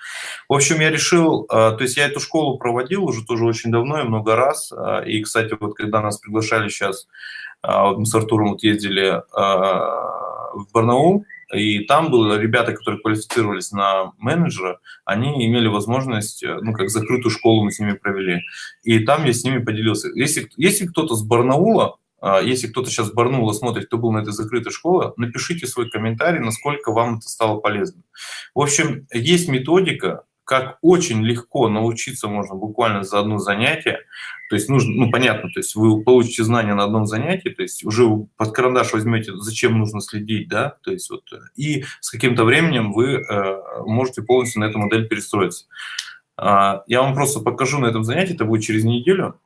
В общем, я решил, э, то есть я эту школу проводил уже тоже очень давно и много раз. Э, и, кстати, вот когда нас приглашали сейчас, мы с Артуром вот ездили в Барнаул, и там были ребята, которые квалифицировались на менеджера, они имели возможность, э, ну, как закрытую школу мы с ними провели. И там я с ними поделился. Если, если кто-то с Барнаула, а, если кто-то сейчас Барнула смотрит, кто был на этой закрытой школе, напишите свой комментарий, насколько вам это стало полезным. В общем, есть методика, как очень легко научиться можно буквально за одно занятие. То есть нужно, ну понятно, то есть вы получите знания на одном занятии, то есть уже под карандаш возьмете, зачем нужно следить, да, то есть вот, и с каким-то временем вы э, можете полностью на эту модель перестроиться. Э, я вам просто покажу на этом занятии, это будет через неделю.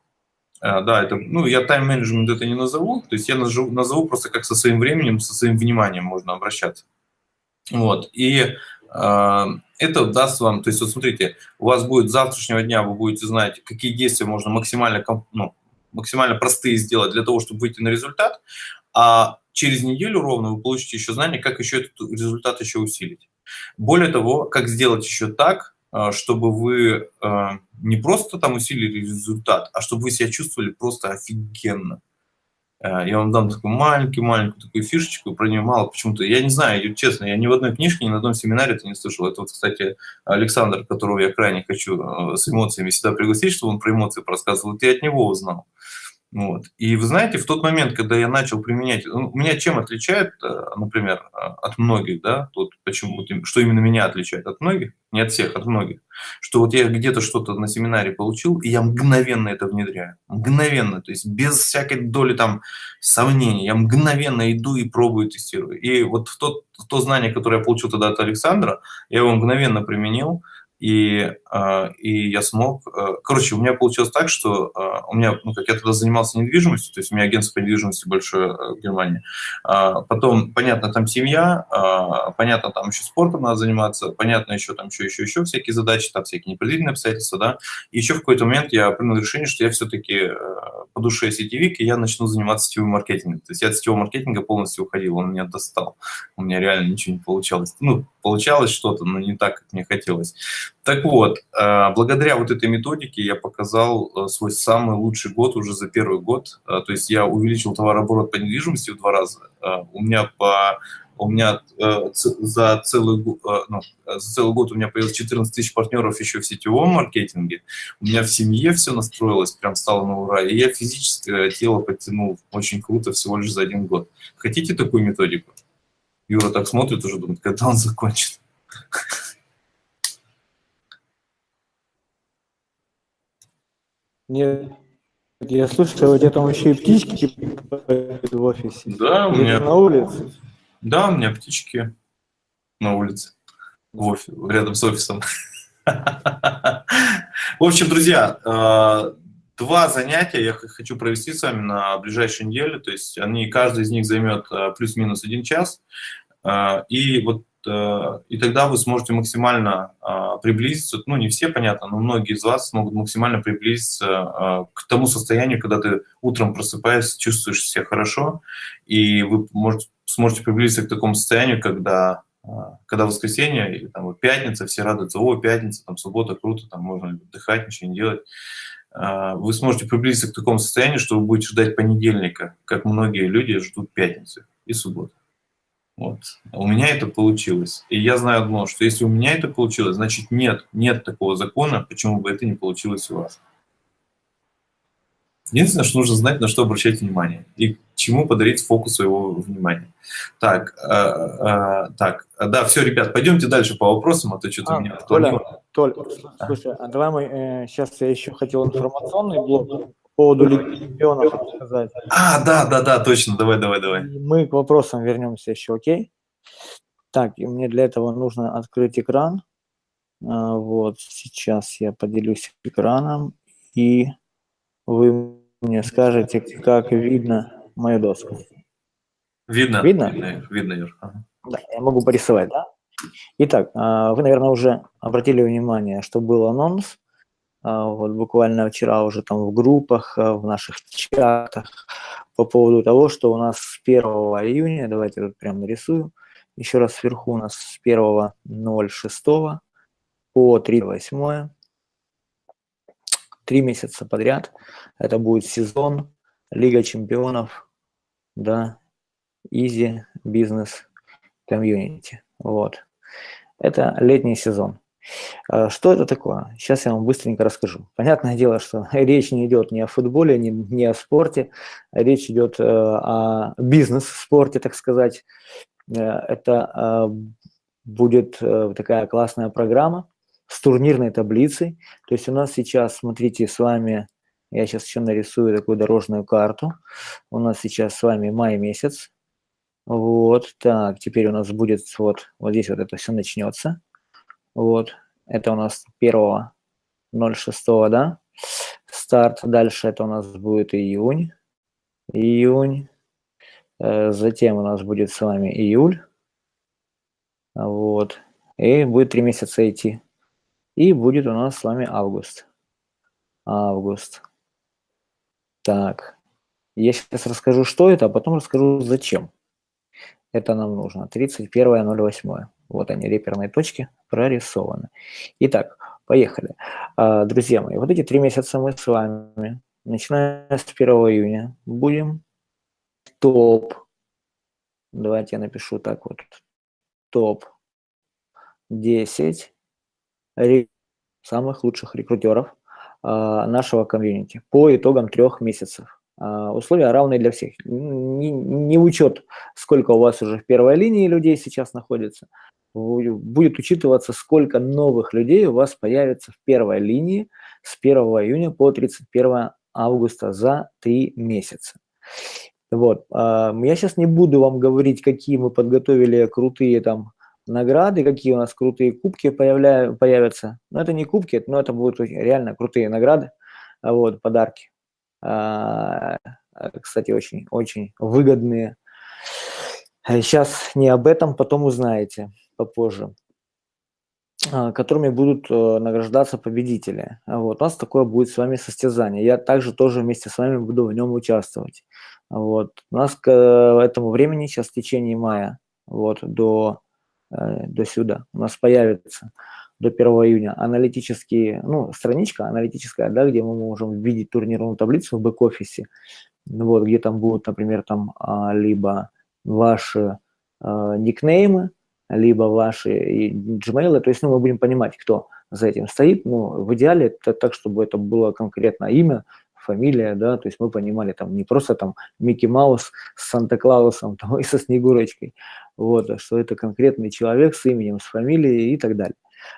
А, да, это, ну, я тайм-менеджмент это не назову, то есть я назову, назову просто как со своим временем, со своим вниманием можно обращаться. Вот, и э, это даст вам, то есть вот смотрите, у вас будет с завтрашнего дня, вы будете знать, какие действия можно максимально, ну, максимально простые сделать для того, чтобы выйти на результат, а через неделю ровно вы получите еще знания, как еще этот результат еще усилить. Более того, как сделать еще так, а, чтобы вы а, не просто там усилили результат, а чтобы вы себя чувствовали просто офигенно. А, я вам дам такую маленькую-маленькую такую фишечку, про нее мало почему-то. Я не знаю, честно, я ни в одной книжке, ни на одном семинаре это не слышал. Это вот, кстати, Александр, которого я крайне хочу с эмоциями всегда пригласить, чтобы он про эмоции рассказывал, и от него узнал. Вот. И вы знаете, в тот момент, когда я начал применять, ну, меня чем отличает, э, например, э, от многих, да, тут почему, что именно меня отличает от многих, не от всех, от многих, что вот я где-то что-то на семинаре получил, и я мгновенно это внедряю, мгновенно, то есть без всякой доли там сомнений, я мгновенно иду и пробую, тестирую. И вот в тот, то знание, которое я получил тогда от Александра, я его мгновенно применил, и, а, и я смог... Э, короче, у меня получилось так, что а, у меня, ну, как я тогда занимался недвижимостью, то есть у меня агентство по недвижимости большое э, в Германии. А, потом, понятно, там семья, понятно, там еще спортом надо заниматься, понятно, еще там еще, еще, еще всякие задачи, там всякие непредвиденные обстоятельства, да. И еще в какой-то момент я принял решение, что я все-таки э, по душе сетевик, и я начну заниматься сетевым маркетингом. То есть я от сетевого маркетинга полностью уходил, он меня достал. У меня реально ничего не получалось. Ну, получалось что-то, но не так, как мне хотелось. Так вот, э, благодаря вот этой методике я показал э, свой самый лучший год уже за первый год. Э, то есть я увеличил товарооборот по недвижимости в два раза. У меня по у меня за целый, ну, за целый год у меня появилось 14 тысяч партнеров еще в сетевом маркетинге. У меня в семье все настроилось, прям стало на ура. И я физическое тело подтянул очень круто всего лишь за один год. Хотите такую методику? Юра так смотрит уже, думает, когда он закончит.
Нет, я слышал, у тебя там еще и птички в офисе.
Да, у меня...
На улице?
Да, у меня птички на улице, в офис, рядом с офисом. В общем, друзья, э, два занятия я хочу провести с вами на ближайшей неделе. То есть они, каждый из них займет э, плюс-минус один час. Э, и вот и тогда вы сможете максимально а, приблизиться, ну не все, понятно, но многие из вас смогут максимально приблизиться а, к тому состоянию, когда ты утром просыпаешься, чувствуешь себя хорошо, и вы можете, сможете приблизиться к такому состоянию, когда, а, когда воскресенье или там, пятница, все радуются, о, пятница, там, суббота, круто, там можно отдыхать, ничего не делать. Вы сможете приблизиться к такому состоянию, что вы будете ждать понедельника, как многие люди ждут пятницы и субботу. Вот. У меня это получилось. И я знаю одно, что если у меня это получилось, значит нет, нет такого закона, почему бы это не получилось у вас. Единственное, что нужно знать, на что обращать внимание и к чему подарить фокус своего внимания. Так, э, э, так, да, все, ребят, пойдемте дальше по вопросам, а то что-то
а,
меня
Толя, Толь, а. слушай, а давай мы, э, сейчас я еще хотел информационный блок поводу Лиги Чемпионов сказать.
А, да, да, да, точно, давай, давай, давай.
Мы к вопросам вернемся еще, окей? Так, и мне для этого нужно открыть экран. А, вот, сейчас я поделюсь экраном, и вы мне скажете, как видно мою доску.
Видно?
Видно?
Видно, видно Юр. Ага.
Да, я могу порисовать, да? Итак, а, вы, наверное, уже обратили внимание, что был анонс вот буквально вчера уже там в группах, а, в наших чатах по поводу того, что у нас с 1 июня, давайте тут прям нарисую, еще раз сверху у нас с 1.06 по 3.8, три месяца подряд, это будет сезон Лига чемпионов, да, Easy Business Community, вот. Это летний сезон. А, что это такое? Сейчас я вам быстренько расскажу. Понятное дело, что [laughs] речь не идет ни о футболе, ни, ни о спорте, речь идет э, о бизнес-спорте, так сказать. Э, это э, будет такая классная программа с турнирной таблицей. То есть у нас сейчас, смотрите, с вами, я сейчас еще нарисую такую дорожную карту. У нас сейчас с вами май месяц. Вот, так, теперь у нас будет вот, вот здесь вот это все начнется. Вот, это у нас 1.06, да, старт. Дальше это у нас будет июнь, июнь. Э, затем у нас будет с вами июль. Вот, и будет три месяца идти. И будет у нас с вами август. Август. Так, я сейчас расскажу, что это, а потом расскажу, зачем это нам нужно. 31.08. Вот они, реперные точки прорисованы. Итак, поехали. А, друзья мои, вот эти три месяца мы с вами, начиная с 1 июня, будем топ. Давайте я напишу так вот. Топ 10 самых лучших рекрутеров а, нашего комьюнити по итогам трех месяцев. А, условия равные для всех. Не, не учет, сколько у вас уже в первой линии людей сейчас находится, будет учитываться, сколько новых людей у вас появится в первой линии с 1 июня по 31 августа за три месяца. Вот. А, я сейчас не буду вам говорить, какие мы подготовили крутые там награды, какие у нас крутые кубки появля... появятся. Но это не кубки, но это будут реально крутые награды, вот, подарки. А, кстати, очень, очень выгодные. Сейчас не об этом, потом узнаете попозже а, которыми будут э, награждаться победители. Вот. У нас такое будет с вами состязание. Я также тоже вместе с вами буду в нем участвовать. Вот. У нас к э, этому времени, сейчас в течение мая, вот, до, э, до сюда, у нас появится до 1 июня аналитические, ну, страничка аналитическая, да, где мы можем видеть турнирную таблицу в бэк-офисе, вот, где там будут, например, там а, либо ваши а, никнеймы, либо ваши Gmail, то есть ну, мы будем понимать, кто за этим стоит, ну, в идеале это так, чтобы это было конкретно имя, фамилия, да, то есть мы понимали там не просто там Микки Маус с Санта-Клаусом и со Снегурочкой, вот, а что это конкретный человек с именем, с фамилией и так далее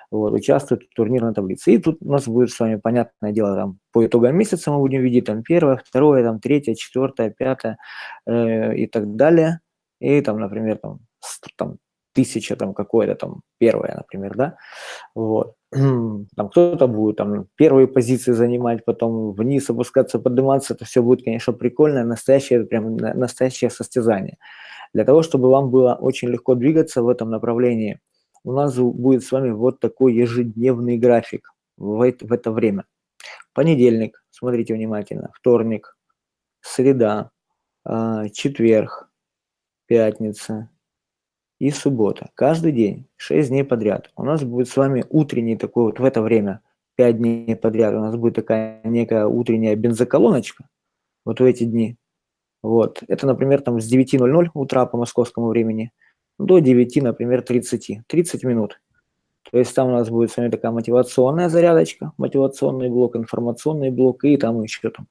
вот, участвуют в турнирной таблице. И тут у нас будет с вами, понятное дело, там, по итогам месяца мы будем видеть там первое, второе, там, третье, четвертое, пятое э, и так далее. И там, например, там, там тысяча там какое-то там первое, например, да, вот. [clears throat] Там кто-то будет там первые позиции занимать, потом вниз опускаться, подниматься, это все будет, конечно, прикольно, настоящее, прям настоящее состязание. Для того, чтобы вам было очень легко двигаться в этом направлении, у нас будет с вами вот такой ежедневный график в это, в это время. Понедельник, смотрите внимательно, вторник, среда, а, четверг, пятница и суббота. Каждый день, 6 дней подряд. У нас будет с вами утренний такой вот в это время, 5 дней подряд, у нас будет такая некая утренняя бензоколоночка, вот в эти дни. Вот. Это, например, там с 9.00 утра по московскому времени до 9, например, 30, 30 минут. То есть там у нас будет с вами такая мотивационная зарядочка, мотивационный блок, информационный блок и там еще там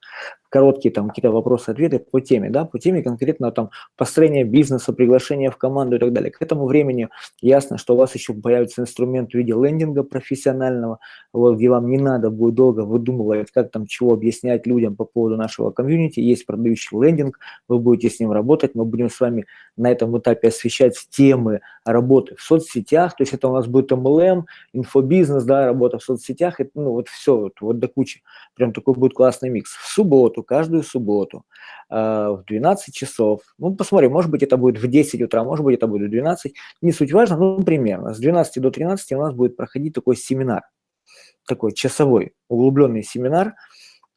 короткие там какие-то вопросы-ответы по теме, да, по теме конкретно там построение бизнеса, приглашение в команду и так далее. К этому времени ясно, что у вас еще появится инструмент в виде лендинга профессионального, вот, где вам не надо будет долго выдумывать, как там чего объяснять людям по поводу нашего комьюнити. Есть продающий лендинг, вы будете с ним работать, мы будем с вами на этом этапе освещать темы работы в соцсетях, то есть это у нас будет MLM, инфобизнес, да, работа в соцсетях, это, ну вот все, вот, вот до кучи. Прям такой будет классный микс. В субботу субботу, каждую субботу э, в 12 часов. Ну, посмотрим, может быть, это будет в 10 утра, может быть, это будет в 12. Не суть важно, ну, примерно. С 12 до 13 у нас будет проходить такой семинар, такой часовой, углубленный семинар.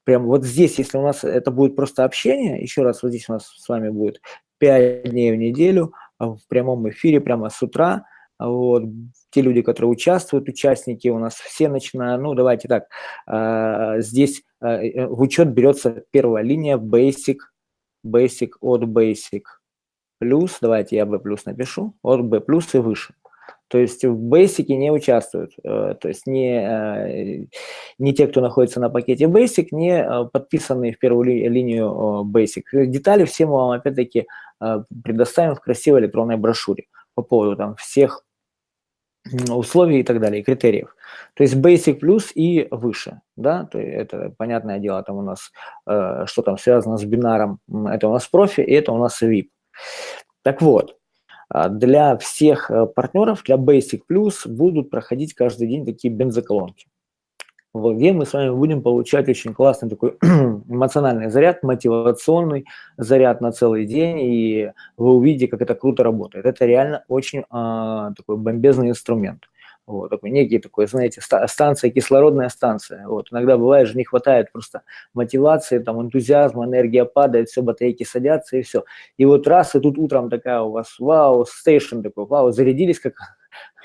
Прям вот здесь, если у нас это будет просто общение, еще раз, вот здесь у нас с вами будет 5 дней в неделю а в прямом эфире, прямо с утра, вот, те люди, которые участвуют, участники у нас все начиная, ну, давайте так, э, здесь э, в учет берется первая линия Basic, Basic от Basic, плюс, давайте я B плюс напишу, от B плюс и выше. То есть в Basic не участвуют, э, то есть не, э, не те, кто находится на пакете Basic, не подписанные в первую ли, линию Basic. Детали все мы вам опять-таки предоставим в красивой электронной брошюре по поводу там всех условий и так далее, и критериев. То есть Basic Plus и выше, да, то это понятное дело, там у нас, э, что там связано с бинаром, это у нас профи, и это у нас VIP. Так вот, а, для всех э, партнеров, для Basic Plus будут проходить каждый день такие бензоколонки где мы с вами будем получать очень классный такой [clears throat] эмоциональный заряд, мотивационный заряд на целый день, и вы увидите, как это круто работает. Это реально очень а, такой бомбезный инструмент. Вот, такой некий такой, знаете, станция, кислородная станция. Вот, иногда бывает же не хватает просто мотивации, там, энтузиазма, энергия падает, все, батарейки садятся и все. И вот раз, и тут утром такая у вас, вау, стейшн такой, вау, зарядились как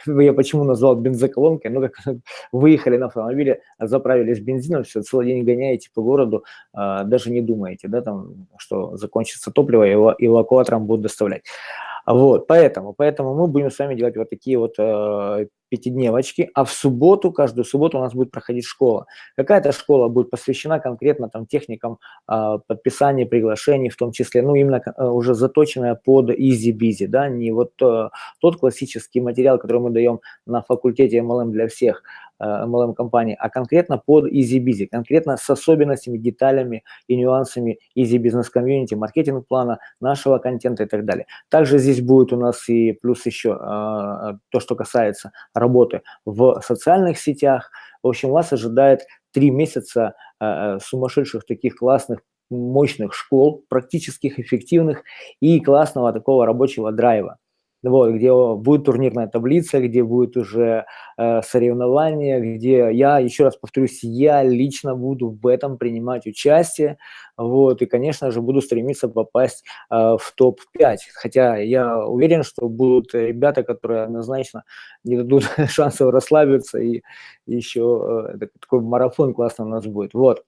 я почему назвал бензоколонкой, ну, как [laughs] выехали на автомобиле, заправились бензином, все, целый день гоняете по городу, а, даже не думаете, да, там, что закончится топливо, и эвакуатором будут доставлять. Вот, поэтому, поэтому мы будем с вами делать вот такие вот э, пятидневочки, а в субботу, каждую субботу у нас будет проходить школа. Какая-то школа будет посвящена конкретно там техникам э, подписания приглашений, в том числе, ну, именно э, уже заточенная под easy-busy, да, не вот э, тот классический материал, который мы даем на факультете MLM для всех, MLM компании, а конкретно под Easy Busy, конкретно с особенностями, деталями и нюансами Easy Business Community, маркетинг плана, нашего контента и так далее. Также здесь будет у нас и плюс еще э, то, что касается работы в социальных сетях. В общем, вас ожидает три месяца э, сумасшедших таких классных мощных школ, практических, эффективных и классного такого рабочего драйва вот, где будет турнирная таблица, где будет уже э, соревнование, где я, еще раз повторюсь, я лично буду в этом принимать участие, вот, и, конечно же, буду стремиться попасть э, в топ-5, хотя я уверен, что будут ребята, которые однозначно не дадут [laughs] шансов расслабиться, и еще э, такой марафон классно у нас будет, вот.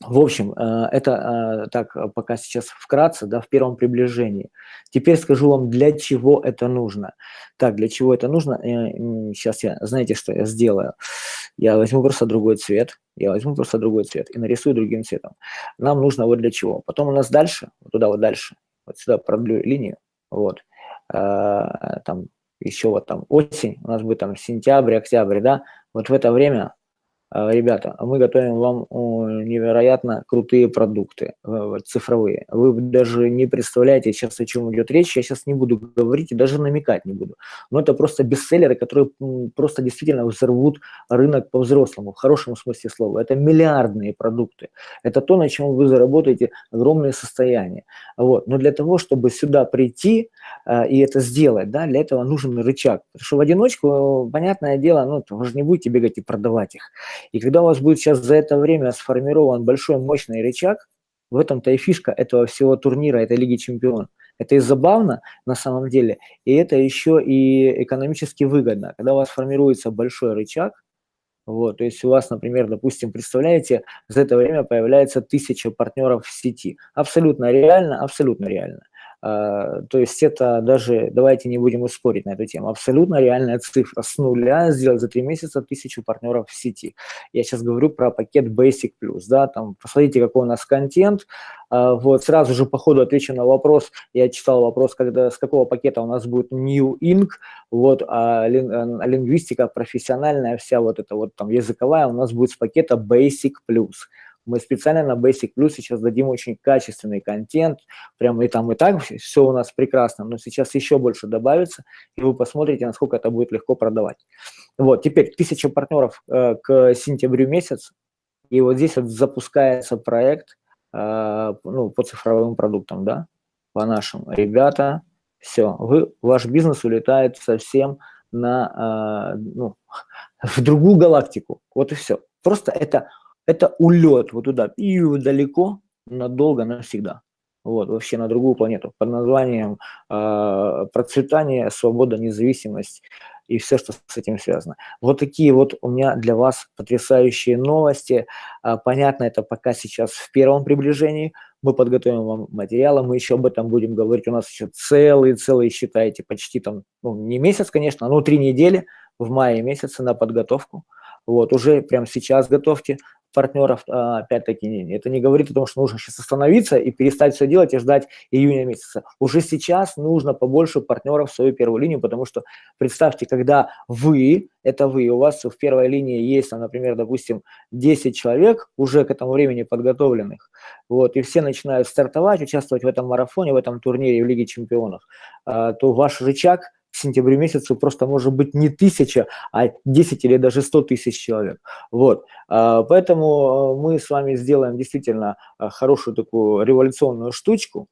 В общем, э, это э, так э, пока сейчас вкратце, да, в первом приближении. Теперь скажу вам, для чего это нужно. Так, для чего это нужно? Сейчас я, знаете, что я сделаю? Я возьму просто другой цвет, я возьму просто другой цвет и нарисую другим цветом. Нам нужно вот для чего. Потом у нас дальше, вот туда вот дальше, вот сюда продлю линию, вот, там еще вот там осень, у нас будет там сентябрь, октябрь, да, вот в это время ребята, мы готовим вам невероятно крутые продукты э, цифровые. Вы даже не представляете сейчас, о чем идет речь. Я сейчас не буду говорить и даже намекать не буду. Но это просто бестселлеры, которые просто действительно взорвут рынок по-взрослому, в хорошем смысле слова. Это миллиардные продукты. Это то, на чем вы заработаете огромные состояния. Вот. Но для того, чтобы сюда прийти и это сделать, да, для этого нужен рычаг. Потому что в одиночку, понятное дело, ну, вы же не будете бегать и продавать их. И когда у вас будет сейчас за это время сформирован большой мощный рычаг, в этом-то и фишка этого всего турнира, этой Лиги Чемпионов. Это и забавно на самом деле, и это еще и экономически выгодно. Когда у вас формируется большой рычаг, вот, то есть у вас, например, допустим, представляете, за это время появляется тысяча партнеров в сети. Абсолютно реально, абсолютно реально. А, то есть это даже, давайте не будем спорить на эту тему, абсолютно реальная цифра. С нуля сделать за три месяца тысячу партнеров в сети. Я сейчас говорю про пакет Basic Plus, да, там, посмотрите, какой у нас контент. А, вот, сразу же по ходу отвечу на вопрос. Я читал вопрос, когда, с какого пакета у нас будет New Ink, вот, а лингвистика профессиональная, вся вот эта вот там языковая у нас будет с пакета Basic Plus. Мы специально на Basic Plus сейчас дадим очень качественный контент, прямо и там и так все у нас прекрасно, но сейчас еще больше добавится, и вы посмотрите, насколько это будет легко продавать. Вот, теперь тысяча партнеров э, к сентябрю месяц, и вот здесь вот запускается проект э, ну, по цифровым продуктам, да, по нашим. Ребята, все, вы, ваш бизнес улетает совсем на, э, ну, [laughs] в другую галактику, вот и все. Просто это это улет вот туда, и далеко, надолго, навсегда. Вот, вообще на другую планету под названием э, процветание, свобода, независимость и все, что с этим связано. Вот такие вот у меня для вас потрясающие новости. Э, понятно, это пока сейчас в первом приближении. мы подготовим вам материалы, мы еще об этом будем говорить. У нас еще целые-целые, считайте, почти там, ну, не месяц, конечно, но три недели в мае месяце на подготовку. Вот, уже прямо сейчас готовьте партнеров, а, опять-таки, это не говорит о том, что нужно сейчас остановиться и перестать все делать и ждать июня месяца. Уже сейчас нужно побольше партнеров в свою первую линию, потому что представьте, когда вы, это вы, у вас в первой линии есть, например, допустим, 10 человек уже к этому времени подготовленных, вот, и все начинают стартовать, участвовать в этом марафоне, в этом турнире в Лиге чемпионов, а, то ваш рычаг – в сентябре месяце просто может быть не тысяча, а 10 или даже 100 тысяч человек. Вот. А, поэтому э, мы с вами сделаем действительно э, хорошую такую революционную штучку.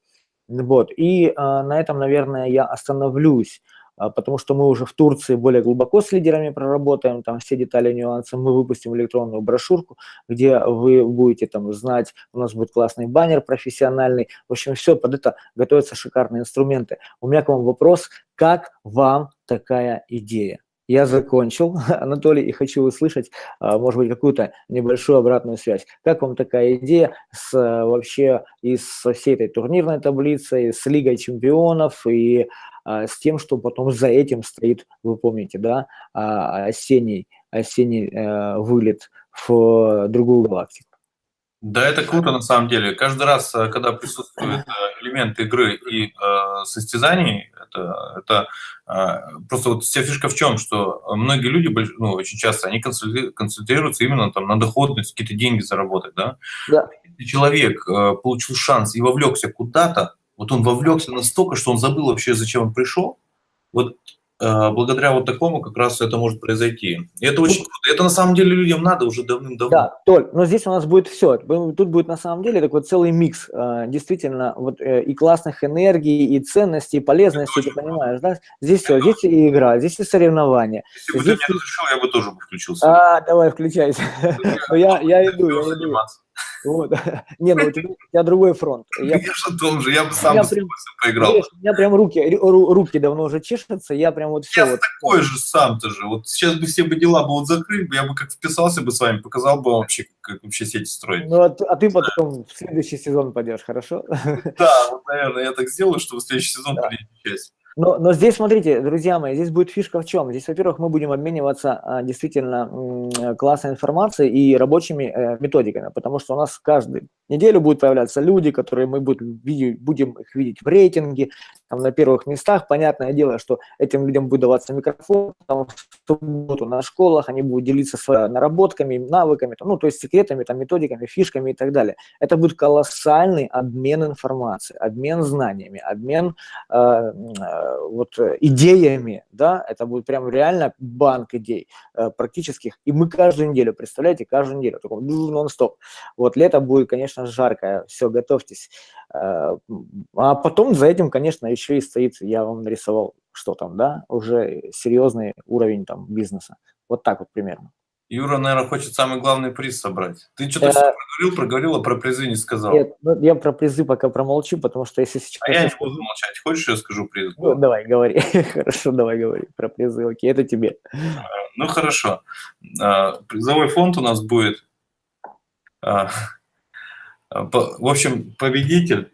Вот. И а, на этом, наверное, я остановлюсь. А, потому что мы уже в Турции более глубоко с лидерами проработаем, там все детали, нюансы, мы выпустим электронную брошюрку, где вы будете там знать, у нас будет классный баннер профессиональный, в общем, все, под это готовятся шикарные инструменты. У меня к вам вопрос, как вам такая идея? Я закончил, [laughs] Анатолий, и хочу услышать, а, может быть, какую-то небольшую обратную связь. Как вам такая идея с, вообще и со всей этой турнирной таблицей, с Лигой чемпионов и а, с тем, что потом за этим стоит, вы помните, да, а, осенний, осенний э, вылет в другую галактику.
Да, это круто на самом деле. Каждый раз, э, когда присутствует э, элемент игры и э, состязаний, это, это э, просто вот вся фишка в чем, что многие люди, ну, очень часто, они концентрируются именно там на доходность, какие-то деньги заработать, да?
Да.
Если человек э, получил шанс и вовлекся куда-то, вот он вовлекся настолько, что он забыл вообще, зачем он пришел. Вот э, благодаря вот такому как раз это может произойти. И это очень круто. Это на самом деле людям надо уже давным-давно.
Да, Толь, но здесь у нас будет все. Тут будет на самом деле такой целый микс э, действительно вот э, и классных энергий, и ценностей, и полезностей, ты понимаешь, да? Здесь все, здесь и игра, здесь и соревнования.
Если бы
здесь...
ты не разрешил, я бы тоже включился.
А, давай, включайся. Я [laughs] иду, я иду. Вот. [laughs] Не, ну у тебя, у тебя другой фронт.
Я, же том же, я бы сам я прям, поиграл.
У меня прям руки, руки давно уже чешутся, я прям вот все.
Я
вот,
такой же сам-то же. Вот сейчас бы все бы дела бы вот закрыли, я бы как вписался бы с вами, показал бы вам вообще, как вообще сети строить.
Ну, а, а ты потом в следующий сезон пойдешь, хорошо?
Да, вот, наверное, я так сделаю, чтобы в следующий сезон да. принять участие.
Но, но здесь, смотрите, друзья мои, здесь будет фишка в чем? Здесь, во-первых, мы будем обмениваться а, действительно классной информацией и рабочими э, методиками, потому что у нас каждую неделю будут появляться люди, которые мы будем, будем их видеть в рейтинге, там, на первых местах. Понятное дело, что этим людям будет даваться микрофон, там, в субботу на школах, они будут делиться своими наработками, навыками, там, ну, то есть секретами, там, методиками, фишками и так далее. Это будет колоссальный обмен информацией, обмен знаниями, обмен э, э, вот, идеями, да, это будет прям реально банк идей э, практических, и мы каждую неделю, представляете, каждую неделю, такой нон-стоп. Вот лето будет, конечно, жаркое, все, готовьтесь. Э, а потом за этим, конечно, еще и стоит, я вам нарисовал, что там, да, уже серьезный уровень там бизнеса. Вот так вот примерно.
Юра, наверное, хочет самый главный приз собрать. Ты что-то э, проговорил, проговорил, а про призы не сказал.
Нет, ну, я про призы пока промолчу, потому что если сейчас...
А я не буду молчать. Хочешь, я скажу приз?
Ну, давай, говори. [laughs] хорошо, давай говори про призы. Окей, это тебе.
Ну, хорошо. А, призовой фонд у нас будет... А, в общем, победитель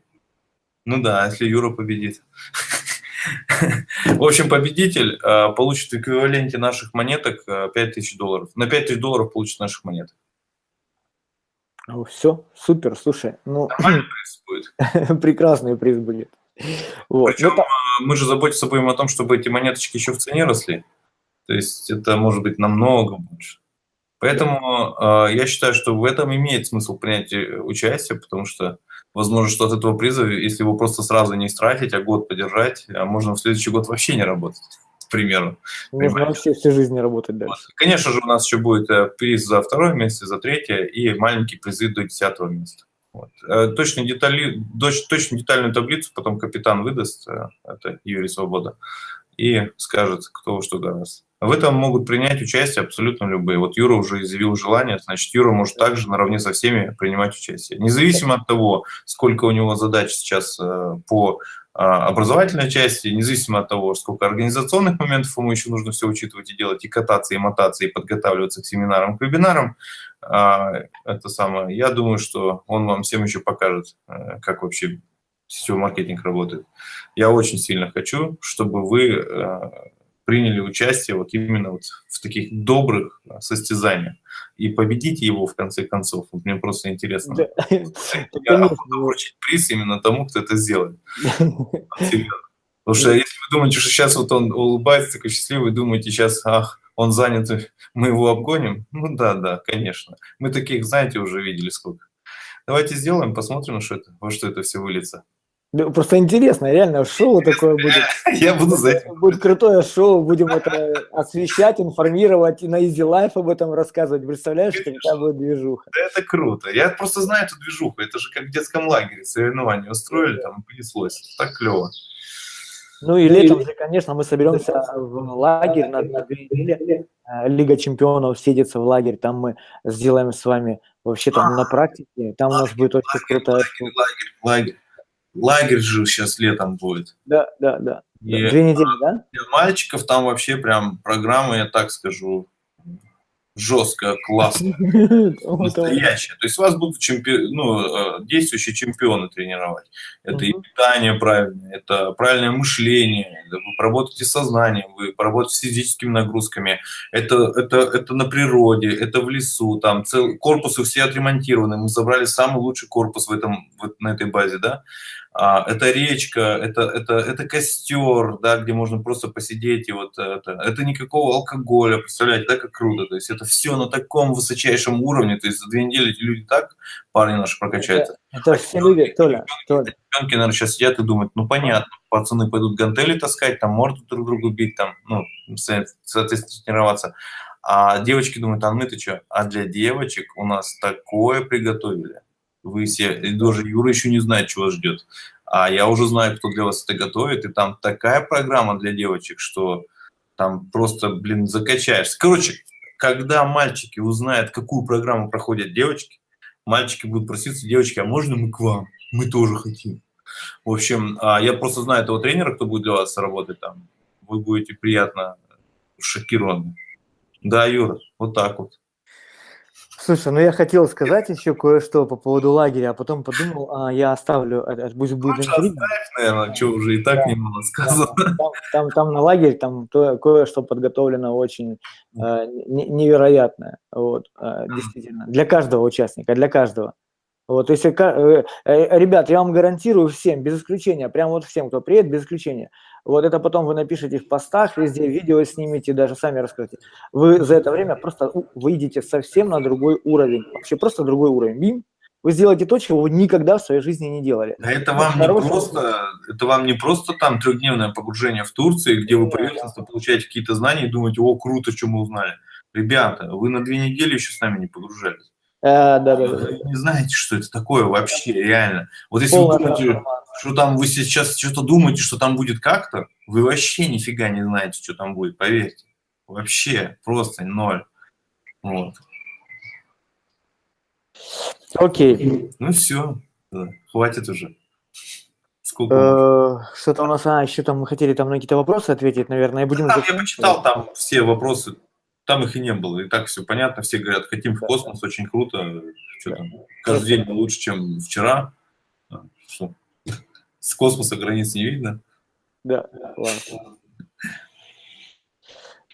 ну да, если Юра победит. [laughs] В общем, победитель э, получит в эквиваленте наших монеток 5000 э, долларов. На 5000 долларов получит наших монет.
Ну, все, супер, слушай. Ну,
Нормальный [laughs] приз
будет. Прекрасный приз будет.
Вот. Причем ну, мы же заботимся будем о том, чтобы эти монеточки еще в цене росли. То есть это может быть намного больше. Поэтому э, я считаю, что в этом имеет смысл принять участие, потому что возможно, что от этого приза, если его просто сразу не истратить, а год подержать, а можно в следующий год вообще не работать, к примеру.
Можно вообще всю жизнь не работать дальше. Вот.
Конечно же, у нас еще будет э, приз за второе место, за третье и маленький призы до десятого места. Вот. Э, точно, детали, точно детальную таблицу потом капитан выдаст, э, это Юрий Свобода, и скажет, кто во что гораздо. В этом могут принять участие абсолютно любые. Вот Юра уже изъявил желание, значит, Юра может также наравне со всеми принимать участие. Независимо от того, сколько у него задач сейчас э, по а, образовательной части, независимо от того, сколько организационных моментов ему еще нужно все учитывать и делать, и кататься, и мотаться, и подготавливаться к семинарам, к вебинарам, а, это самое, я думаю, что он вам всем еще покажет, э, как вообще сетевой маркетинг работает. Я очень сильно хочу, чтобы вы э, приняли участие вот именно вот в таких добрых состязаниях и победите его в конце концов. Вот мне просто интересно. Да. Я буду вручить приз именно тому, кто это сделает. [laughs] Потому что если вы думаете, что сейчас вот он улыбается, такой счастливый, думаете сейчас, ах, он занят, мы его обгоним? Ну да, да, конечно. Мы таких, знаете, уже видели сколько. Давайте сделаем, посмотрим, что это, во что это все выльется.
Просто интересно, реально шоу такое будет. [laughs]
Я буду за этим.
Будет крутое шоу, будем это освещать, информировать, и на Easy Life об этом рассказывать. Представляешь, какая будет движуха?
Да это круто. Я просто знаю эту движуху. Это же как в детском лагере соревнования устроили, там понеслось. Так клево.
Ну и летом же, конечно, мы соберемся в лагерь на, две недели. Э, Лига чемпионов сидится в лагерь, там мы сделаем с вами вообще там [gasps] на практике. Там у нас будет очень крутая...
Лагерь, лагерь, лагерь же сейчас летом будет.
Да, да, да. И Две недели, да?
Для мальчиков там вообще прям программа, я так скажу, жесткая, классная, [laughs] настоящая. То есть вас будут чемпи... ну, э, действующие чемпионы тренировать. Это и питание правильное, это правильное мышление, вы поработаете сознанием, вы поработаете с физическими нагрузками, это, это, это на природе, это в лесу, там цел... корпусы все отремонтированы, мы забрали самый лучший корпус в этом, вот на этой базе, да, это речка, это, это, это костер, да, где можно просто посидеть, и вот это, это никакого алкоголя, представляете, да, как круто, то есть это все на таком высочайшем уровне, то есть за две недели эти люди так, парни наши, прокачаются.
Это, это все люди, Толя, Толя.
Девчонки, наверное, сейчас сидят и думают, ну, понятно, пацаны пойдут гантели таскать, там морду друг другу бить, там, ну, соответственно, тренироваться, а девочки думают, а мы-то что? А для девочек у нас такое приготовили вы все, и даже Юра еще не знает, чего ждет. А я уже знаю, кто для вас это готовит, и там такая программа для девочек, что там просто, блин, закачаешься. Короче, когда мальчики узнают, какую программу проходят девочки, мальчики будут проситься, девочки, а можно мы к вам? Мы тоже хотим. В общем, а, я просто знаю этого тренера, кто будет для вас работать там. Вы будете приятно шокированы. Да, Юра, вот так вот.
Слушай, ну я хотел сказать еще кое-что по поводу лагеря, а потом подумал, а я оставлю, пусть будет
интрига. наверное, что уже и так да, немало сказано.
Там, там, там на лагерь там кое-что подготовлено очень э, невероятное, вот, э, действительно, для каждого участника, для каждого. Вот, если, э, э, ребят, я вам гарантирую всем, без исключения, прям вот всем, кто приедет, без исключения, вот это потом вы напишите в постах, везде видео снимите, даже сами расскажете. Вы за это время просто выйдете совсем на другой уровень, вообще просто другой уровень. Бим, вы сделаете то, чего вы никогда в своей жизни не делали.
А это вам Хороший... не просто, это вам не просто там трехдневное погружение в Турции, где вы поверхностно получаете какие-то знания и думаете, о, круто, что мы узнали. Ребята, вы на две недели еще с нами не погружались.
А, да, да, да.
Вы не знаете, что это такое вообще, реально. Вот если Полная вы думаете, что там вы сейчас что-то думаете, что там будет как-то, вы вообще нифига не знаете, что там будет, поверьте. Вообще, просто ноль. Вот.
Окей.
Ну все, да, хватит уже.
Сколько? Э, что-то у нас, а, еще там мы хотели там на какие-то вопросы ответить, наверное, и будем...
там, я почитал там все вопросы, там их и не было. И так все понятно. Все говорят, хотим в космос, очень круто. Что там, каждый день лучше, чем вчера. Что? [laughs] С космоса границ не видно.
Да, ладно.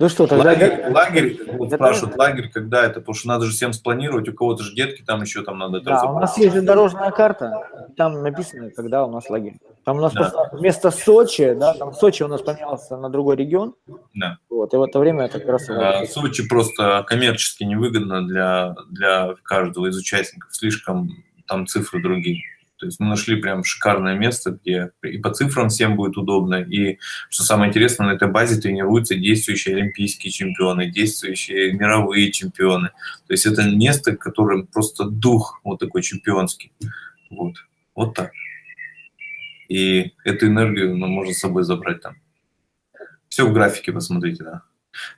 Ну что, тогда...
Лагерь, лагерь вот спрашивают, лагерь, когда это? Потому что надо же всем спланировать, у кого-то же детки, там еще там надо...
Да, у нас есть же дорожная карта, там написано, когда у нас лагерь. Там у нас да. просто вместо Сочи, да, там Сочи у нас поменялся на другой регион.
Да.
Вот, и в это время это как раз...
А, Сочи просто коммерчески невыгодно для, для каждого из участников, слишком там цифры другие. То есть мы нашли прям шикарное место, где и по цифрам всем будет удобно, и, что самое интересное, на этой базе тренируются действующие олимпийские чемпионы, действующие мировые чемпионы. То есть это место, которое просто дух вот такой чемпионский. Вот, вот так. И эту энергию мы можем с собой забрать там. Все в графике посмотрите, да.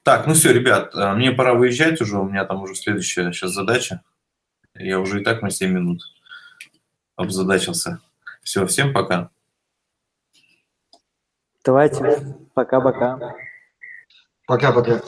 Так, ну все, ребят, э, мне пора выезжать уже, у меня там уже следующая сейчас задача. Я уже и так на 7 минут обзадачился. Все, всем пока.
Давайте. Пока-пока.
Пока-пока.